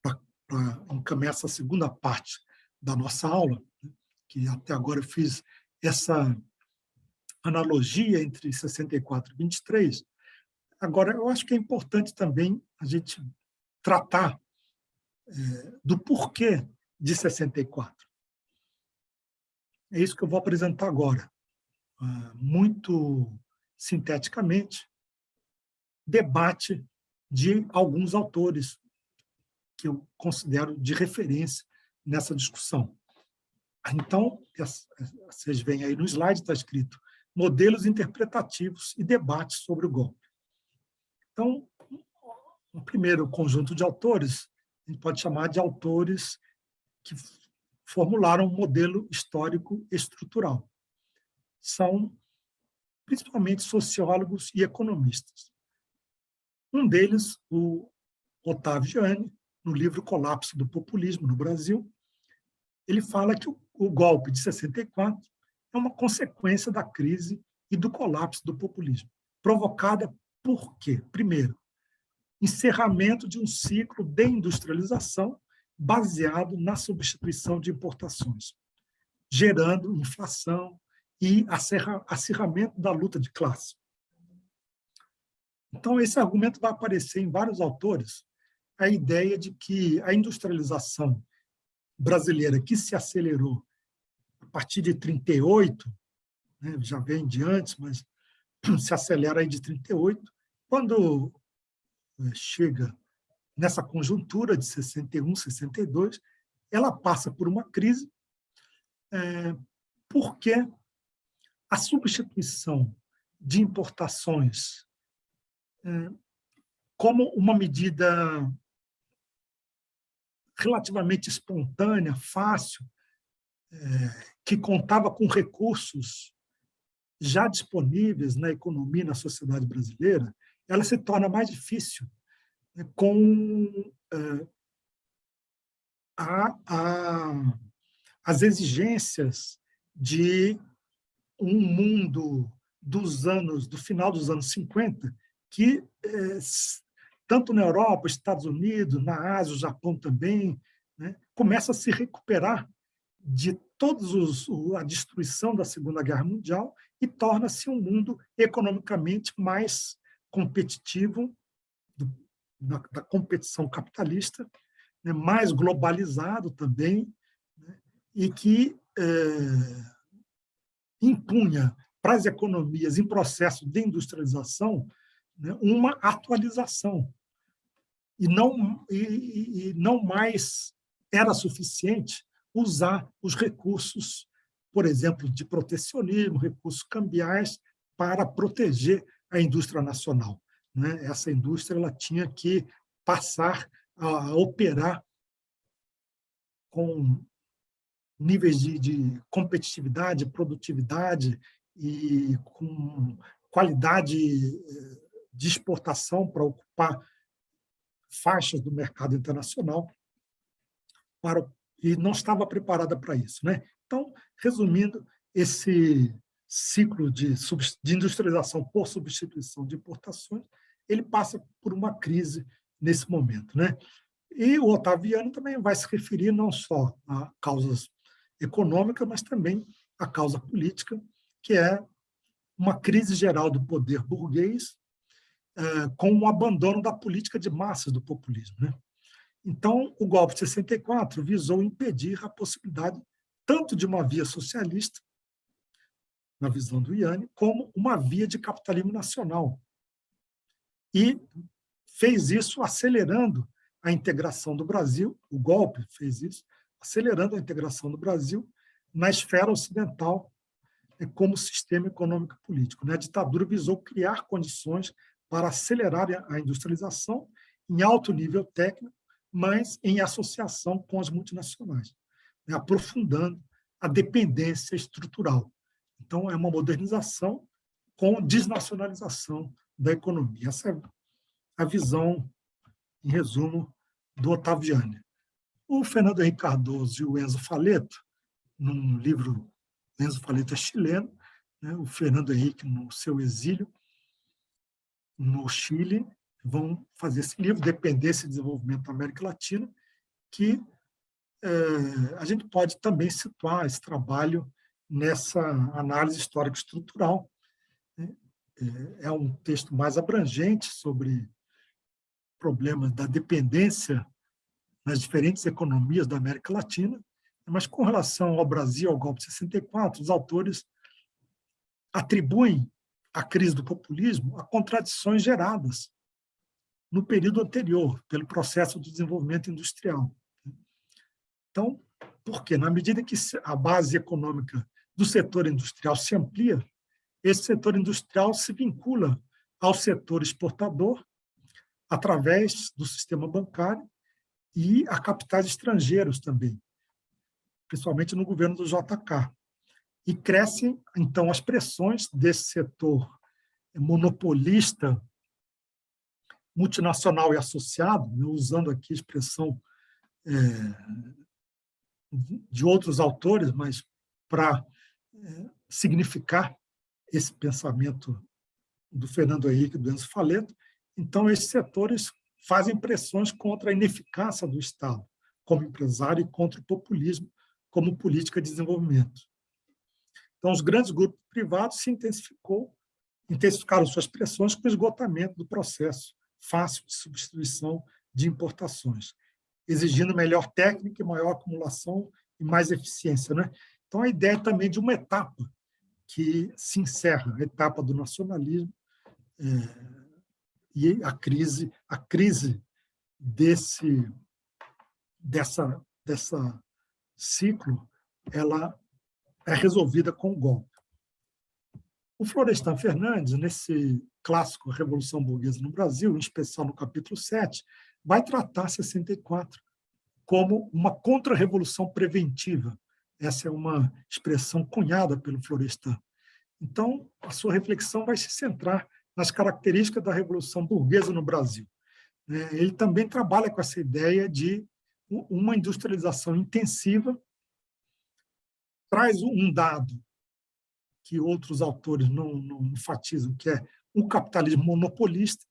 para encaminhar essa segunda parte da nossa aula, que até agora eu fiz essa analogia entre 64 e 23. Agora, eu acho que é importante também a gente tratar é, do porquê de 64. É isso que eu vou apresentar agora, ah, muito sinteticamente, debate de alguns autores que eu considero de referência nessa discussão. Então, vocês veem aí no slide, está escrito modelos interpretativos e debates sobre o golpe. Então, o primeiro conjunto de autores, a gente pode chamar de autores que formularam um modelo histórico estrutural. São principalmente sociólogos e economistas. Um deles, o Otávio Gianni, no livro Colapso do Populismo no Brasil, ele fala que o golpe de 64 é uma consequência da crise e do colapso do populismo, provocada por quê? Primeiro, encerramento de um ciclo de industrialização baseado na substituição de importações, gerando inflação e acirramento da luta de classe. Então, esse argumento vai aparecer em vários autores, a ideia de que a industrialização brasileira que se acelerou partir de 38, né, já vem de antes, mas se acelera aí de 38, quando é, chega nessa conjuntura de 61, 62, ela passa por uma crise é, porque a substituição de importações é, como uma medida relativamente espontânea, fácil, é, que contava com recursos já disponíveis na economia e na sociedade brasileira, ela se torna mais difícil né, com é, a, a, as exigências de um mundo dos anos do final dos anos 50 que é, tanto na Europa, Estados Unidos, na Ásia, o Japão também, né, começa a se recuperar de todos os, a destruição da Segunda Guerra Mundial e torna-se um mundo economicamente mais competitivo, do, da, da, competição capitalista, né, mais globalizado também, né, e que é, impunha para as economias em processo de industrialização né, uma atualização. E não, e, e não mais era suficiente usar os recursos, por exemplo, de protecionismo, recursos cambiais, para proteger a indústria nacional. Né? Essa indústria ela tinha que passar a operar com níveis de, de competitividade, produtividade e com qualidade eh, de exportação para ocupar faixas do mercado internacional para, e não estava preparada para isso. Né? Então, resumindo, esse ciclo de, de industrialização por substituição de importações, ele passa por uma crise nesse momento. Né? E o Otaviano também vai se referir não só a causas econômicas, mas também a causa política, que é uma crise geral do poder burguês é, com o abandono da política de massas do populismo. Né? Então, o golpe de 64 visou impedir a possibilidade tanto de uma via socialista, na visão do Iane, como uma via de capitalismo nacional. E fez isso acelerando a integração do Brasil, o golpe fez isso, acelerando a integração do Brasil na esfera ocidental é, como sistema econômico e político. Né? A ditadura visou criar condições para acelerar a industrialização em alto nível técnico, mas em associação com as multinacionais, né? aprofundando a dependência estrutural. Então, é uma modernização com desnacionalização da economia. Essa é a visão em resumo, do Otaviani. O Fernando Henrique Cardoso e o Enzo Faleto, num livro, Enzo Faleto é chileno, né, o Fernando Henrique no seu exílio, no Chile, vão fazer esse livro, Dependência e Desenvolvimento da América Latina, que é, a gente pode também situar esse trabalho nessa análise histórica estrutural. Né? É, é um texto mais abrangente sobre problemas da dependência nas diferentes economias da América Latina, mas com relação ao Brasil, ao golpe de 64, os autores atribuem a crise do populismo a contradições geradas no período anterior, pelo processo de desenvolvimento industrial. Então, por quê? Na medida que a base econômica do setor industrial se amplia, esse setor industrial se vincula ao setor exportador através do sistema bancário e a capitais estrangeiros também, principalmente no governo do JK. E crescem, então, as pressões desse setor monopolista, multinacional e associado, né, usando aqui a expressão é, de outros autores, mas para é, significar esse pensamento do Fernando Henrique do Enzo Faleto, então, esses setores fazem pressões contra a ineficácia do Estado como empresário e contra o populismo como política de desenvolvimento. Então, os grandes grupos privados se intensificou, intensificaram suas pressões com o esgotamento do processo fácil de substituição de importações, exigindo melhor técnica, maior acumulação e mais eficiência. Né? Então, a ideia também de uma etapa que se encerra, a etapa do nacionalismo, é, e a crise, a crise desse dessa dessa ciclo, ela é resolvida com o golpe. O Florestan Fernandes, nesse clássico Revolução Burguesa no Brasil, em especial no capítulo 7, vai tratar 64 como uma contra-revolução preventiva. Essa é uma expressão cunhada pelo Florestan. Então, a sua reflexão vai se centrar nas características da Revolução Burguesa no Brasil. É, ele também trabalha com essa ideia de uma industrialização intensiva, traz um dado que outros autores não, não enfatizam, que é um capitalismo monopolista,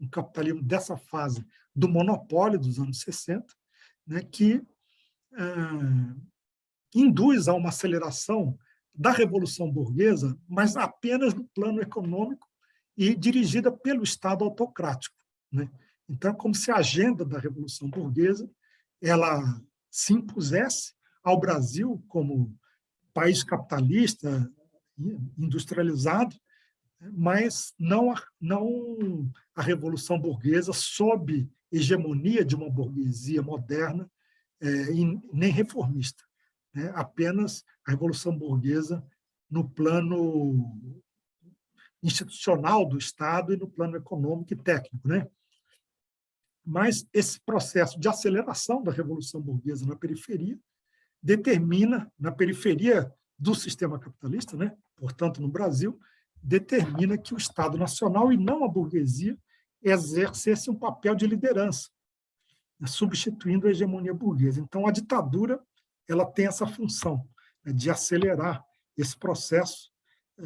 um capitalismo dessa fase do monopólio dos anos 60, né, que é, induz a uma aceleração da Revolução Burguesa, mas apenas no plano econômico e dirigida pelo Estado autocrático. Né? Então, como se a agenda da Revolução Burguesa ela se impusesse ao Brasil como país capitalista, industrializado, mas não a, não a Revolução Burguesa sob hegemonia de uma burguesia moderna é, e nem reformista. Né? Apenas a Revolução Burguesa no plano institucional do Estado e no plano econômico e técnico. Né? mas esse processo de aceleração da Revolução Burguesa na periferia determina, na periferia do sistema capitalista, né? portanto, no Brasil, determina que o Estado Nacional, e não a burguesia, exercesse um papel de liderança, substituindo a hegemonia burguesa. Então, a ditadura ela tem essa função né? de acelerar esse processo, eh,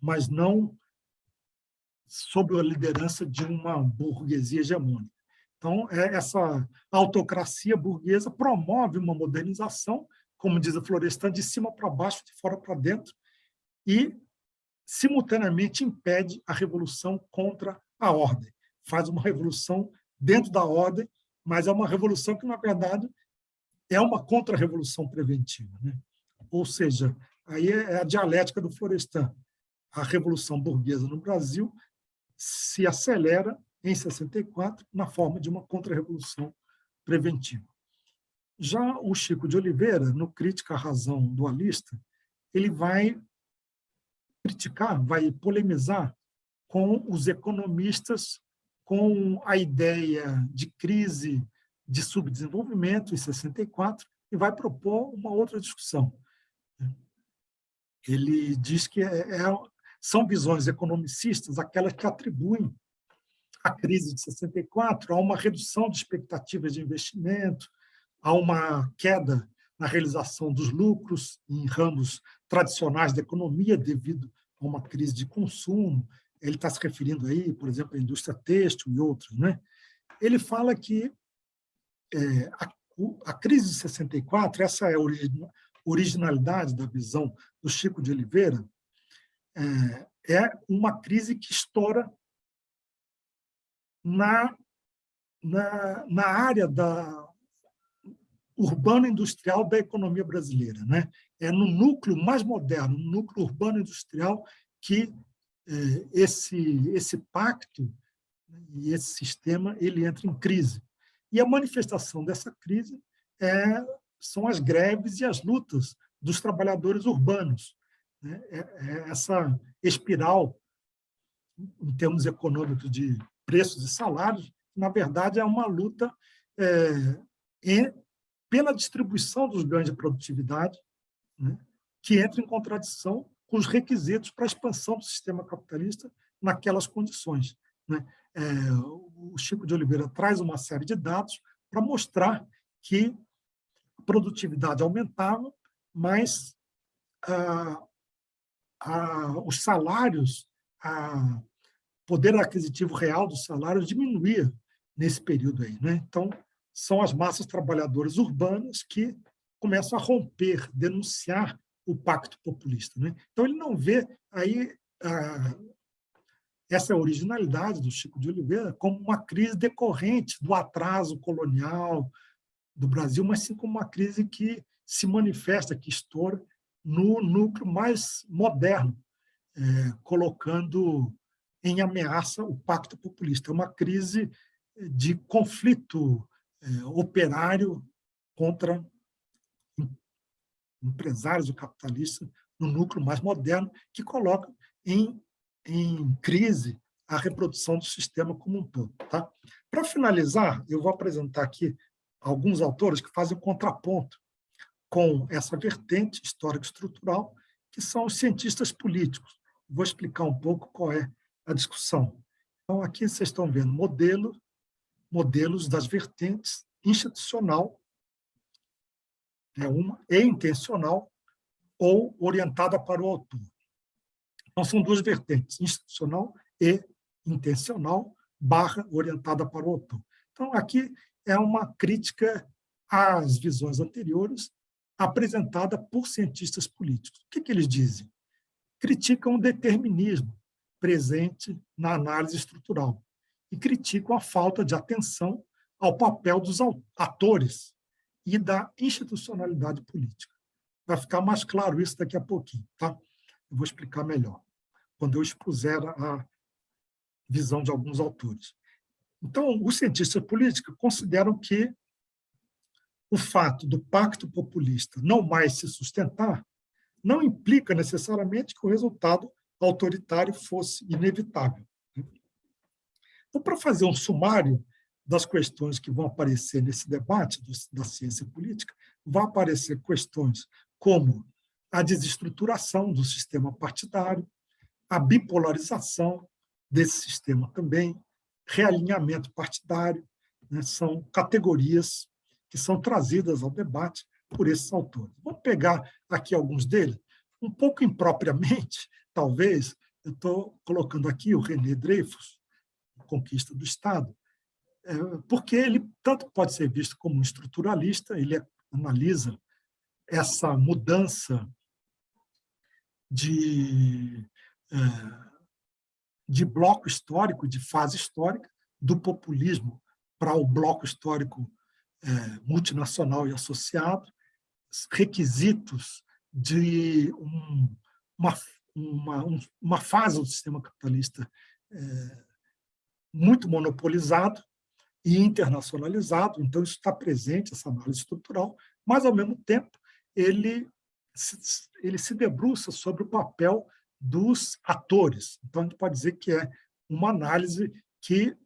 mas não sob a liderança de uma burguesia hegemônica. Então, é, essa autocracia burguesa promove uma modernização como diz a Florestan, de cima para baixo, de fora para dentro, e, simultaneamente, impede a revolução contra a ordem. Faz uma revolução dentro da ordem, mas é uma revolução que, na verdade, é uma contra-revolução preventiva. Né? Ou seja, aí é a dialética do Florestan. A revolução burguesa no Brasil se acelera em 64 na forma de uma contra-revolução preventiva. Já o Chico de Oliveira, no Crítica à Razão Dualista, ele vai criticar, vai polemizar com os economistas, com a ideia de crise de subdesenvolvimento em 64 e vai propor uma outra discussão. Ele diz que é, é, são visões economicistas aquelas que atribuem a crise de 64 a uma redução de expectativas de investimento, há uma queda na realização dos lucros em ramos tradicionais da economia devido a uma crise de consumo. Ele está se referindo aí, por exemplo, à indústria têxtil e outros. Né? Ele fala que é, a, a, crise de 64, essa é a originalidade da visão do Chico de Oliveira, é, é uma crise que estoura na, na, na área da urbano-industrial da economia brasileira. Né? É no núcleo mais moderno, no núcleo urbano-industrial, que é, esse, esse pacto e esse sistema ele entra em crise. E a manifestação dessa crise é, são as greves e as lutas dos trabalhadores urbanos. Né? É, é essa espiral, em termos econômicos, de preços e salários, na verdade, é uma luta é, pela distribuição dos ganhos de produtividade, né, que entra em contradição com os requisitos para a expansão do sistema capitalista naquelas condições. Né? É, o Chico de Oliveira traz uma série de dados para mostrar que a produtividade aumentava, mas ah, ah, os salários, o poder aquisitivo real dos salários diminuía nesse período aí. Né? Então, são as massas trabalhadoras urbanas que começam a romper, denunciar o pacto populista. Né? Então, ele não vê aí a, essa originalidade do Chico de Oliveira como uma crise decorrente do atraso colonial do Brasil, mas sim como uma crise que se manifesta, que estoura no núcleo mais moderno, é, colocando em ameaça o pacto populista. É uma crise de conflito é, operário contra empresários ou capitalistas no núcleo mais moderno, que coloca em, em crise a reprodução do sistema como um todo. Tá? Para finalizar, eu vou apresentar aqui alguns autores que fazem contraponto com essa vertente histórico-estrutural, que são os cientistas políticos. Vou explicar um pouco qual é a discussão. Então, aqui vocês estão vendo modelo modelos das vertentes institucional, é uma, e intencional, ou orientada para o autor. Então, são duas vertentes, institucional e intencional, barra orientada para o autor. Então, aqui é uma crítica às visões anteriores, apresentada por cientistas políticos. O que, que eles dizem? Criticam o determinismo presente na análise estrutural, e criticam a falta de atenção ao papel dos atores e da institucionalidade política. Vai ficar mais claro isso daqui a pouquinho, tá? Eu vou explicar melhor, quando eu expuser a visão de alguns autores. Então, os cientistas políticos consideram que o fato do pacto populista não mais se sustentar não implica necessariamente que o resultado autoritário fosse inevitável. Então, para fazer um sumário das questões que vão aparecer nesse debate da ciência política, vão aparecer questões como a desestruturação do sistema partidário, a bipolarização desse sistema também, realinhamento partidário, né, são categorias que são trazidas ao debate por esses autores. Vamos pegar aqui alguns deles, um pouco impropriamente, talvez, eu estou colocando aqui o René Dreyfus, Conquista do Estado, é, porque ele tanto pode ser visto como um estruturalista, ele analisa essa mudança de, é, de bloco histórico, de fase histórica, do populismo para o bloco histórico é, multinacional e associado, requisitos de um, uma, uma, uma fase do sistema capitalista muito monopolizado e internacionalizado, então isso está presente, essa análise estrutural, mas, ao mesmo tempo, ele se, ele se debruça sobre o papel dos atores. Então, a gente pode dizer que é uma análise que,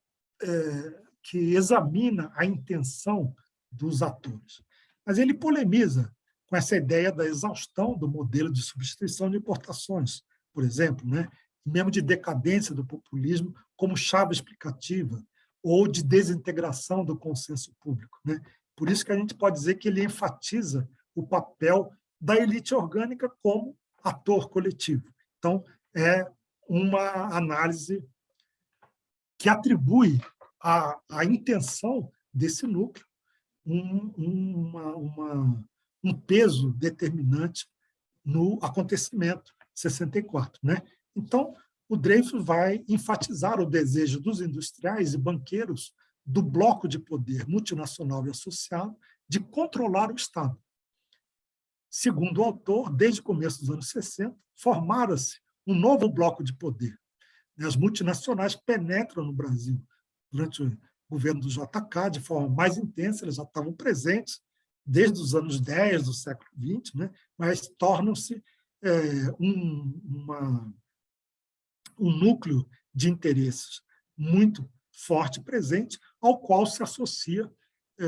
é, que examina a intenção dos atores. Mas ele polemiza com essa ideia da exaustão do modelo de substituição de importações, por exemplo, né? Mesmo de decadência do populismo como chave explicativa, ou de desintegração do consenso público. Né? Por isso que a gente pode dizer que ele enfatiza o papel da elite orgânica como ator coletivo. Então, é uma análise que atribui à, à intenção desse núcleo um, uma, uma, um peso determinante no acontecimento 64. Né? Então, o Dreyfus vai enfatizar o desejo dos industriais e banqueiros do bloco de poder multinacional e associado de controlar o Estado. Segundo o autor, desde o começo dos anos 60, formara-se um novo bloco de poder. As multinacionais penetram no Brasil. Durante o governo do JK, de forma mais intensa, elas já estavam presentes desde os anos 10 do século XX, né? mas tornam-se é, um, uma, um núcleo de interesses muito forte presente, ao qual se associa é,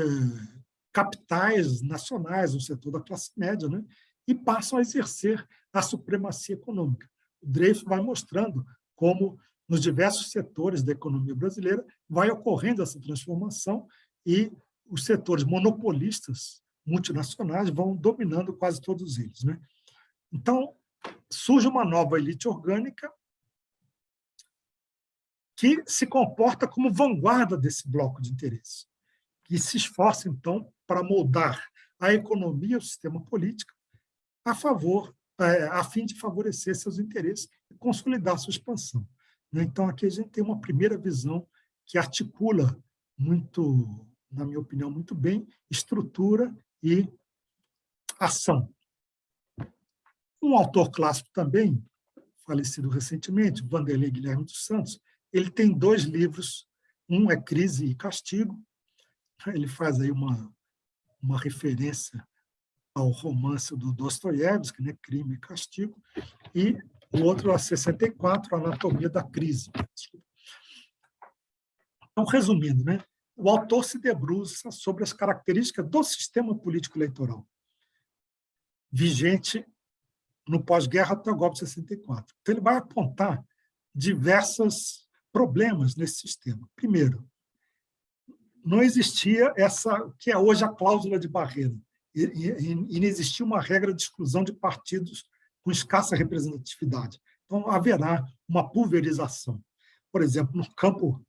capitais nacionais no setor da classe média, né? e passam a exercer a supremacia econômica. O Dreyfus vai mostrando como, nos diversos setores da economia brasileira, vai ocorrendo essa transformação e os setores monopolistas multinacionais vão dominando quase todos eles. Né? Então, surge uma nova elite orgânica que se comporta como vanguarda desse bloco de interesse, e se esforça, então, para moldar a economia o sistema político a favor, é, a fim de favorecer seus interesses e consolidar sua expansão. Né? Então, aqui a gente tem uma primeira visão que articula muito, na minha opinião, muito bem, estrutura e ação. Um autor clássico também, falecido recentemente, Vanderlei Guilherme dos Santos, ele tem dois livros, um é Crise e Castigo, ele faz aí uma, uma referência ao romance do Dostoiévski, né, Crime e Castigo, e o outro, a 64, Anatomia da Crise. Então, resumindo, né, o autor se debruça sobre as características do sistema político eleitoral vigente no pós-guerra até o golpe de 64. Então, ele vai apontar diversas problemas nesse sistema. Primeiro, não existia essa que é hoje a cláusula de barreira. E não existia uma regra de exclusão de partidos com escassa representatividade. Então, haverá uma pulverização. Por exemplo, no campo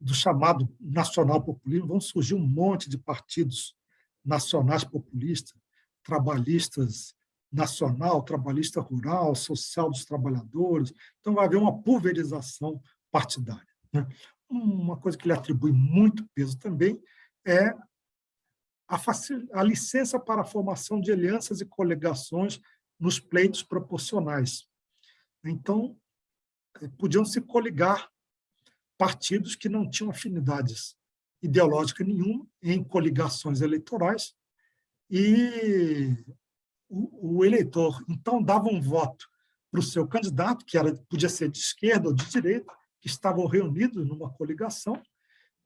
do chamado nacional populismo, vão surgir um monte de partidos nacionais populistas, trabalhistas nacional, trabalhista rural, social dos trabalhadores. Então, vai haver uma pulverização partidária. Né? Uma coisa que ele atribui muito peso também é a, a licença para a formação de alianças e coligações nos pleitos proporcionais. Então, eh, podiam se coligar partidos que não tinham afinidades ideológicas nenhuma em coligações eleitorais e o, o eleitor, então, dava um voto para o seu candidato, que era, podia ser de esquerda ou de direita, que estavam reunidos numa coligação,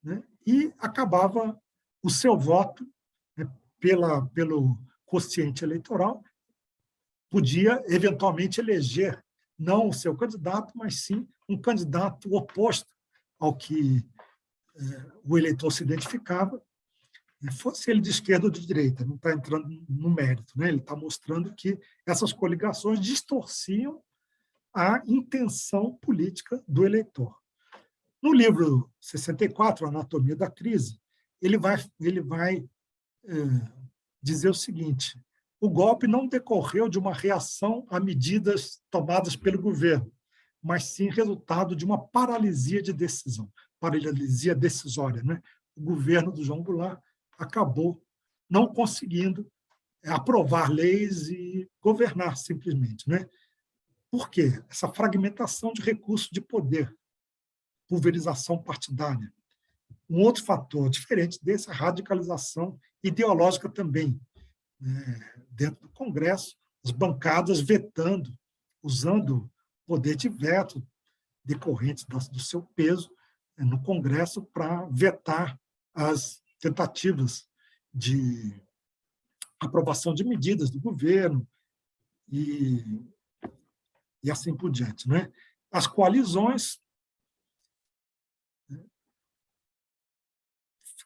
né? e acabava o seu voto né, pela, pelo quociente eleitoral, podia eventualmente eleger não o seu candidato, mas sim um candidato oposto ao que eh, o eleitor se identificava, né, fosse ele de esquerda ou de direita, não está entrando no mérito, né? ele está mostrando que essas coligações distorciam a intenção política do eleitor. No livro 64, Anatomia da Crise, ele vai, ele vai é, dizer o seguinte, o golpe não decorreu de uma reação a medidas tomadas pelo governo, mas sim resultado de uma paralisia de decisão, paralisia decisória. Né? O governo do João Goulart acabou não conseguindo aprovar leis e governar simplesmente. Né? Por quê? Essa fragmentação de recursos de poder, pulverização partidária. Um outro fator diferente desse é a radicalização ideológica também. Né? Dentro do Congresso, as bancadas vetando, usando poder de veto decorrente do seu peso né, no Congresso para vetar as tentativas de aprovação de medidas do governo e, e assim por diante. Né? As coalizões né,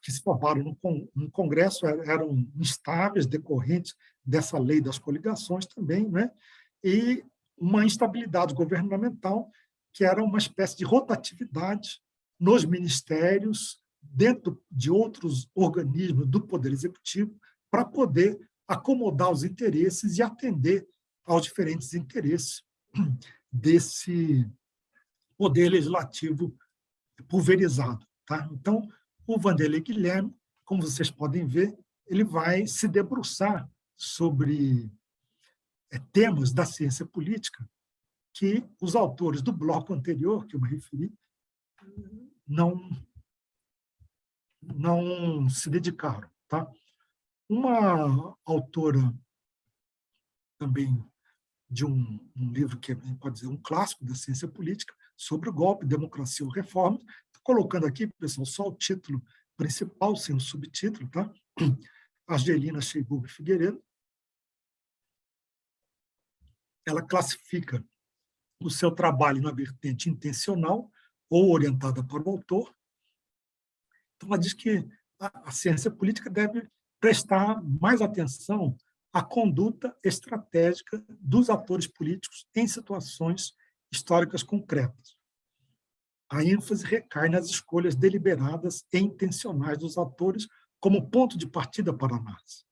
que se formaram no, no Congresso eram instáveis, decorrentes dessa lei das coligações também, né? e uma instabilidade governamental que era uma espécie de rotatividade nos ministérios dentro de outros organismos do Poder Executivo para poder acomodar os interesses e atender aos diferentes interesses desse poder legislativo pulverizado. Tá? Então, o Vanderlei Guilherme, como vocês podem ver, ele vai se debruçar sobre é, temas da ciência política que os autores do bloco anterior, que eu me referi, não não se dedicaram. Tá? Uma autora também de um, um livro que pode dizer um clássico da ciência política, sobre o golpe, democracia ou reforma, colocando aqui, pessoal, só o título principal, sem o subtítulo, tá? Argelina Sheibub Figueiredo. Ela classifica o seu trabalho na vertente intencional ou orientada para o autor, então, ela diz que a ciência política deve prestar mais atenção à conduta estratégica dos atores políticos em situações históricas concretas. A ênfase recai nas escolhas deliberadas e intencionais dos atores como ponto de partida para a análise.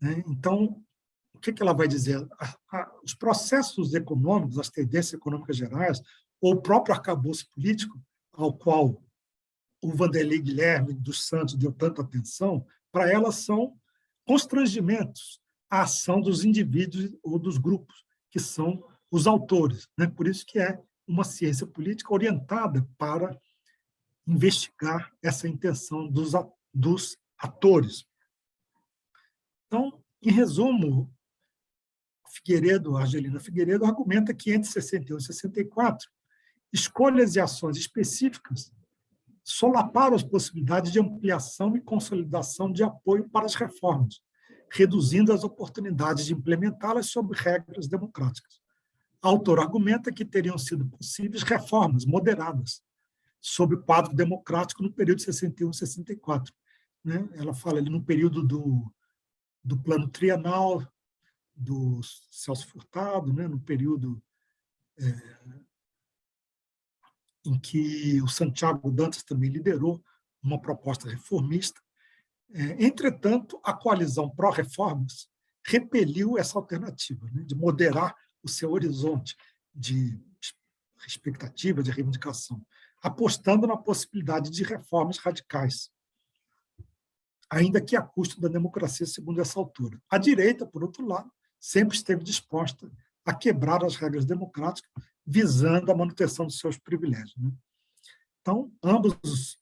Né? Então, o que ela vai dizer? Os processos econômicos, as tendências econômicas gerais, ou o próprio arcabouço político ao qual o Vanderlei Guilherme dos Santos deu tanta atenção, para ela são constrangimentos à ação dos indivíduos ou dos grupos, que são os autores. Né? Por isso que é uma ciência política orientada para investigar essa intenção dos, dos atores. Então, em resumo, Figueiredo, Argelina Figueiredo, argumenta que entre 61 e 64, escolhas e ações específicas solaparam as possibilidades de ampliação e consolidação de apoio para as reformas, reduzindo as oportunidades de implementá-las sob regras democráticas. A autor argumenta que teriam sido possíveis reformas moderadas sob o quadro democrático no período de 61 e 64. Né? Ela fala ali no período do, do plano trienal do Celso Furtado, né? no período é, em que o Santiago Dantas também liderou uma proposta reformista. É, entretanto, a coalizão pró-reformas repeliu essa alternativa, né, de moderar o seu horizonte de expectativa, de reivindicação, apostando na possibilidade de reformas radicais, ainda que a custo da democracia, segundo essa altura. A direita, por outro lado, sempre esteve disposta a quebrar as regras democráticas visando a manutenção dos seus privilégios. Né? Então, ambos os,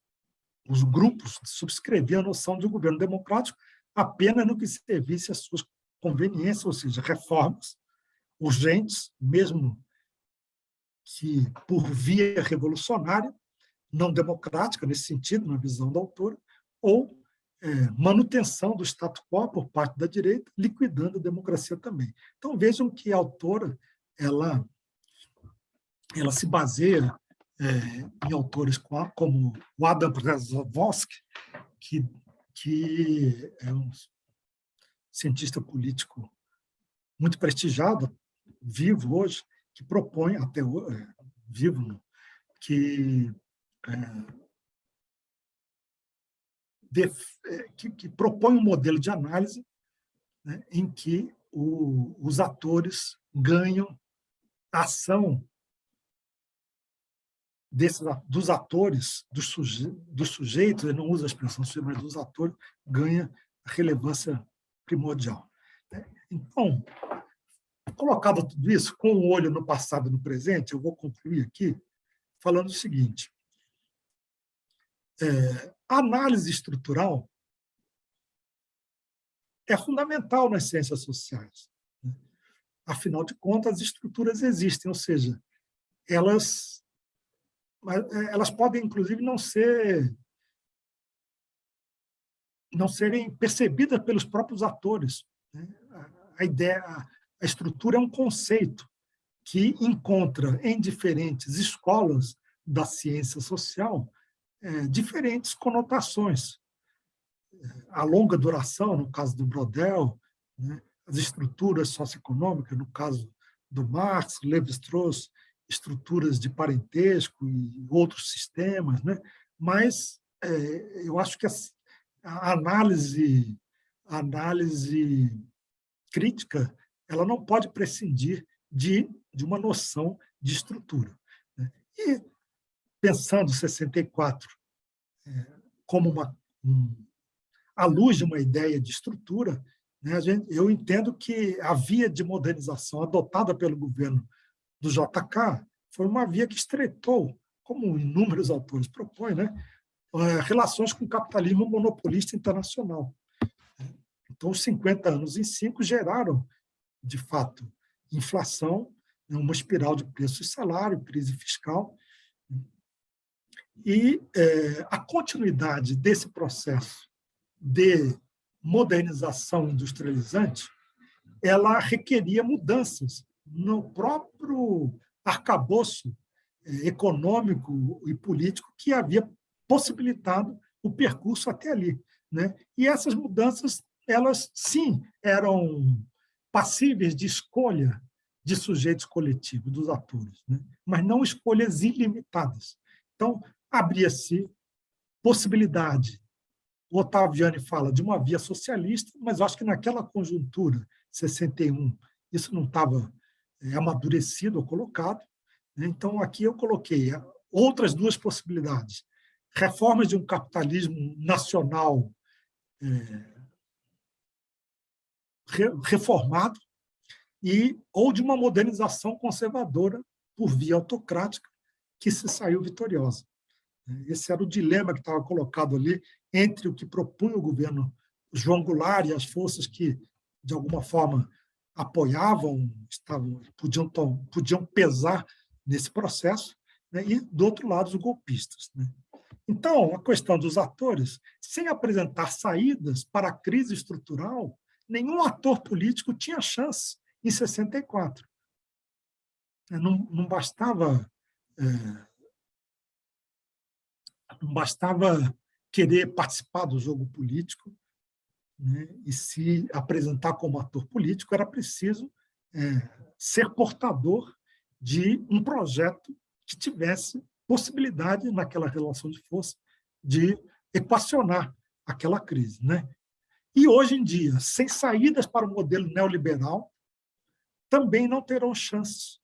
os grupos subscreviam a noção de um governo democrático apenas no que servisse às suas conveniências, ou seja, reformas urgentes, mesmo que por via revolucionária, não democrática, nesse sentido, na visão da autora, ou é, manutenção do status quo por parte da direita, liquidando a democracia também. Então, vejam que a autora ela, ela se baseia é, em autores como o Adam Brzezinski, que, que é um cientista político muito prestigiado, vivo hoje, que propõe, até é, vivo, que, é, é, que, que, propõe um modelo de análise né, em que o, os atores ganham ação desses, dos atores, dos, suje, dos sujeitos, ele não usa a expressão sujeito, mas dos atores, ganha relevância primordial. Né. Então, colocado tudo isso, com o olho no passado e no presente, eu vou concluir aqui falando o seguinte. É, a análise estrutural é fundamental nas ciências sociais. Né. Afinal de contas, as estruturas existem, ou seja, elas, é, elas podem, inclusive, não ser não serem percebidas pelos próprios atores. Né. A ideia, a estrutura é um conceito que encontra em diferentes escolas da ciência social é, diferentes conotações. A longa duração, no caso do Brodel, né, as estruturas socioeconômicas, no caso do Marx, Levi-Strauss, estruturas de parentesco e outros sistemas, né? mas é, eu acho que a, a análise, a análise crítica ela não pode prescindir de, de uma noção de estrutura. Né? E, pensando 64 é, como uma, um, à luz de uma ideia de estrutura, né, gente, eu entendo que a via de modernização adotada pelo governo do JK foi uma via que estreitou, como inúmeros autores propõem, né, é, relações com o capitalismo monopolista internacional. Então, os 50 anos em cinco geraram de fato, inflação, né, uma espiral de preços e salário, crise fiscal. E é, a continuidade desse processo de modernização industrializante, ela requeria mudanças no próprio arcabouço é, econômico e político que havia possibilitado o percurso até ali. Né? E essas mudanças, elas sim eram passíveis de escolha de sujeitos coletivos, dos atores, né? mas não escolhas ilimitadas. Então, abria-se possibilidade. O Ottaviani fala de uma via socialista, mas acho que naquela conjuntura, 61, isso não estava amadurecido ou colocado. Né? Então, aqui eu coloquei outras duas possibilidades. Reformas de um capitalismo nacional é, reformado e ou de uma modernização conservadora por via autocrática que se saiu vitoriosa. Esse era o dilema que estava colocado ali entre o que propunha o governo João Goulart e as forças que, de alguma forma, apoiavam, estavam, podiam, podiam pesar nesse processo, né? e, do outro lado, os golpistas. Né? Então, a questão dos atores, sem apresentar saídas para a crise estrutural, nenhum ator político tinha chance em 64. É, não, não bastava é, não bastava querer participar do jogo político né, e se apresentar como ator político, era preciso é, ser portador de um projeto que tivesse possibilidade, naquela relação de força, de equacionar aquela crise. Né? E hoje em dia, sem saídas para o modelo neoliberal, também não terão chances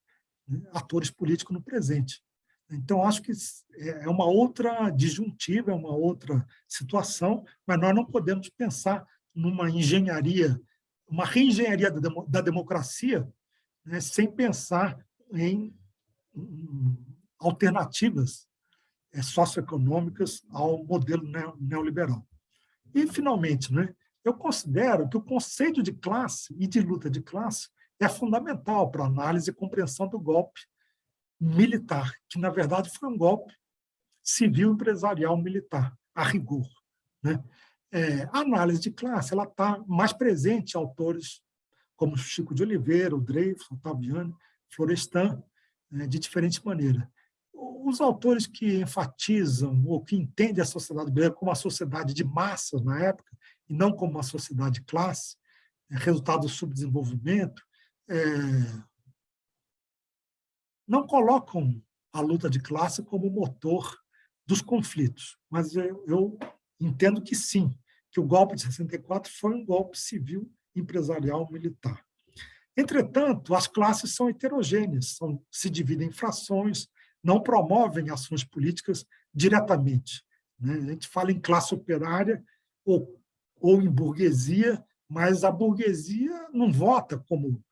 né, atores políticos no presente. Então, acho que é uma outra disjuntiva, é uma outra situação, mas nós não podemos pensar numa engenharia, uma reengenharia da democracia, né, sem pensar em alternativas é, socioeconômicas ao modelo neoliberal. E, finalmente, né, eu considero que o conceito de classe e de luta de classe é fundamental para a análise e compreensão do golpe militar, que, na verdade, foi um golpe civil, empresarial, militar, a rigor. Né? É, a análise de classe está mais presente autores como Chico de Oliveira, o Dreyfus, Otaviani, Florestan, né, de diferente maneira. Os autores que enfatizam ou que entendem a sociedade brasileira como uma sociedade de massas na época, e não como uma sociedade de classe, é, resultado do subdesenvolvimento, é, não colocam a luta de classe como motor dos conflitos, mas eu, eu entendo que sim, que o golpe de 64 foi um golpe civil, empresarial, militar. Entretanto, as classes são heterogêneas, são, se dividem em frações, não promovem ações políticas diretamente. Né? A gente fala em classe operária ou, ou em burguesia, mas a burguesia não vota como,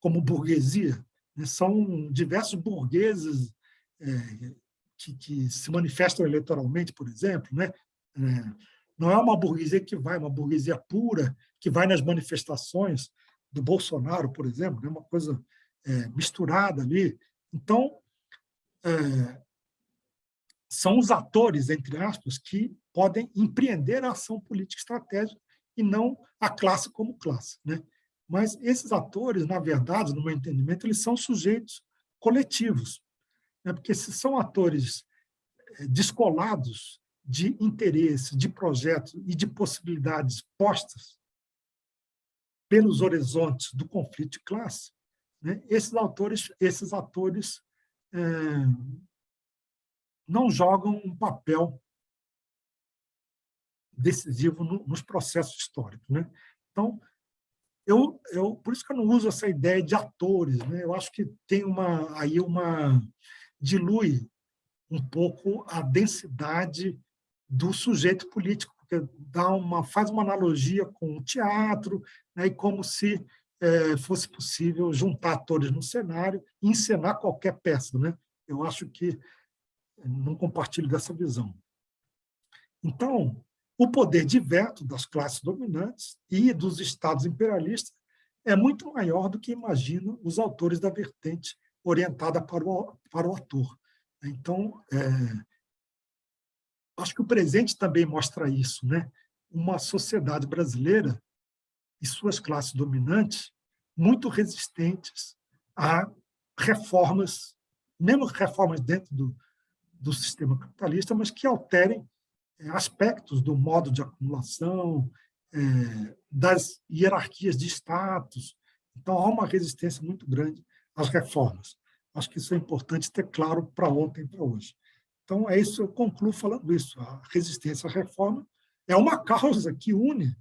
como burguesia. Né? São diversos burgueses é, que, que, se manifestam eleitoralmente, por exemplo. Né? É, não é uma burguesia que vai, uma burguesia pura, que vai nas manifestações do Bolsonaro, por exemplo, é uma coisa é, misturada ali. Então, é, são os atores, entre aspas, que podem empreender a ação política estratégica e não a classe como classe. Né? Mas esses atores, na verdade, no meu entendimento, eles são sujeitos coletivos, né? porque se são atores é, descolados de interesse, de projetos e de possibilidades postas pelos horizontes do conflito de classe, né? esses autores, esses atores é, não jogam um papel decisivo no, nos processos históricos. Né? Então, eu, eu, por isso que eu não uso essa ideia de atores. Né? Eu acho que tem uma, aí uma dilui um pouco a densidade do sujeito político, porque dá uma, faz uma analogia com o teatro, né? e como se é, fosse possível juntar atores no cenário e encenar qualquer peça. Né? Eu acho que não compartilho dessa visão. Então, o poder de veto das classes dominantes e dos estados imperialistas é muito maior do que imaginam os autores da vertente orientada para o, para o ator. Então, é, acho que o presente também mostra isso. Né? Uma sociedade brasileira e suas classes dominantes muito resistentes a reformas, mesmo reformas dentro do, do sistema capitalista, mas que alterem é, aspectos do modo de acumulação, é, das hierarquias de status. Então, há uma resistência muito grande às reformas. Acho que isso é importante ter claro para ontem e para hoje. Então, é isso, eu concluo falando isso. A resistência à reforma é uma causa que une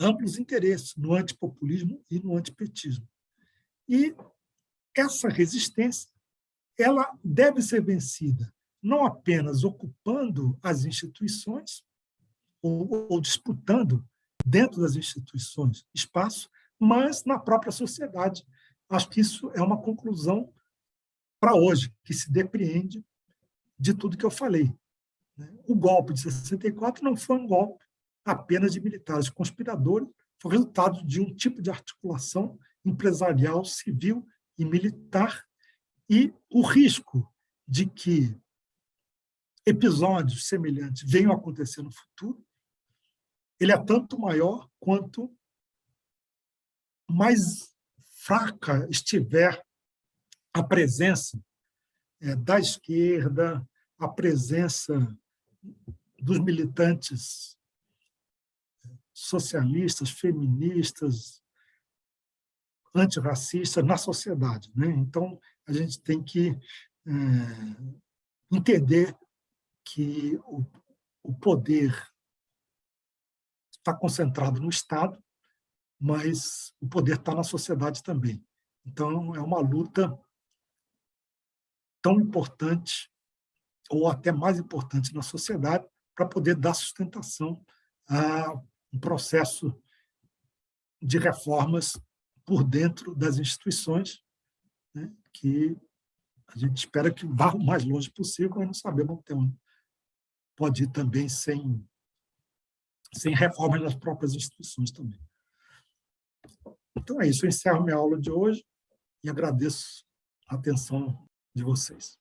amplos interesses no antipopulismo e no antipetismo. E essa resistência ela deve ser vencida não apenas ocupando as instituições ou, ou disputando dentro das instituições espaço, mas na própria sociedade. Acho que isso é uma conclusão para hoje, que se depreende de tudo que eu falei. Né? O golpe de 64 não foi um golpe apenas de militares conspiradores, foi resultado de um tipo de articulação empresarial, civil e militar, e o risco de que episódios semelhantes venham a acontecer no futuro, ele é tanto maior quanto mais fraca estiver a presença é, da esquerda, a presença dos militantes socialistas, feministas, antirracistas na sociedade. Né? Então, a gente tem que é, entender que o, o poder está concentrado no Estado, mas o poder está na sociedade também. Então, é uma luta tão importante, ou até mais importante na sociedade, para poder dar sustentação a um processo de reformas por dentro das instituições, né, que a gente espera que vá o mais longe possível, mas não sabemos até onde pode ir também sem, sem reformas das próprias instituições também. Então é isso, eu encerro minha aula de hoje e agradeço a atenção de vocês.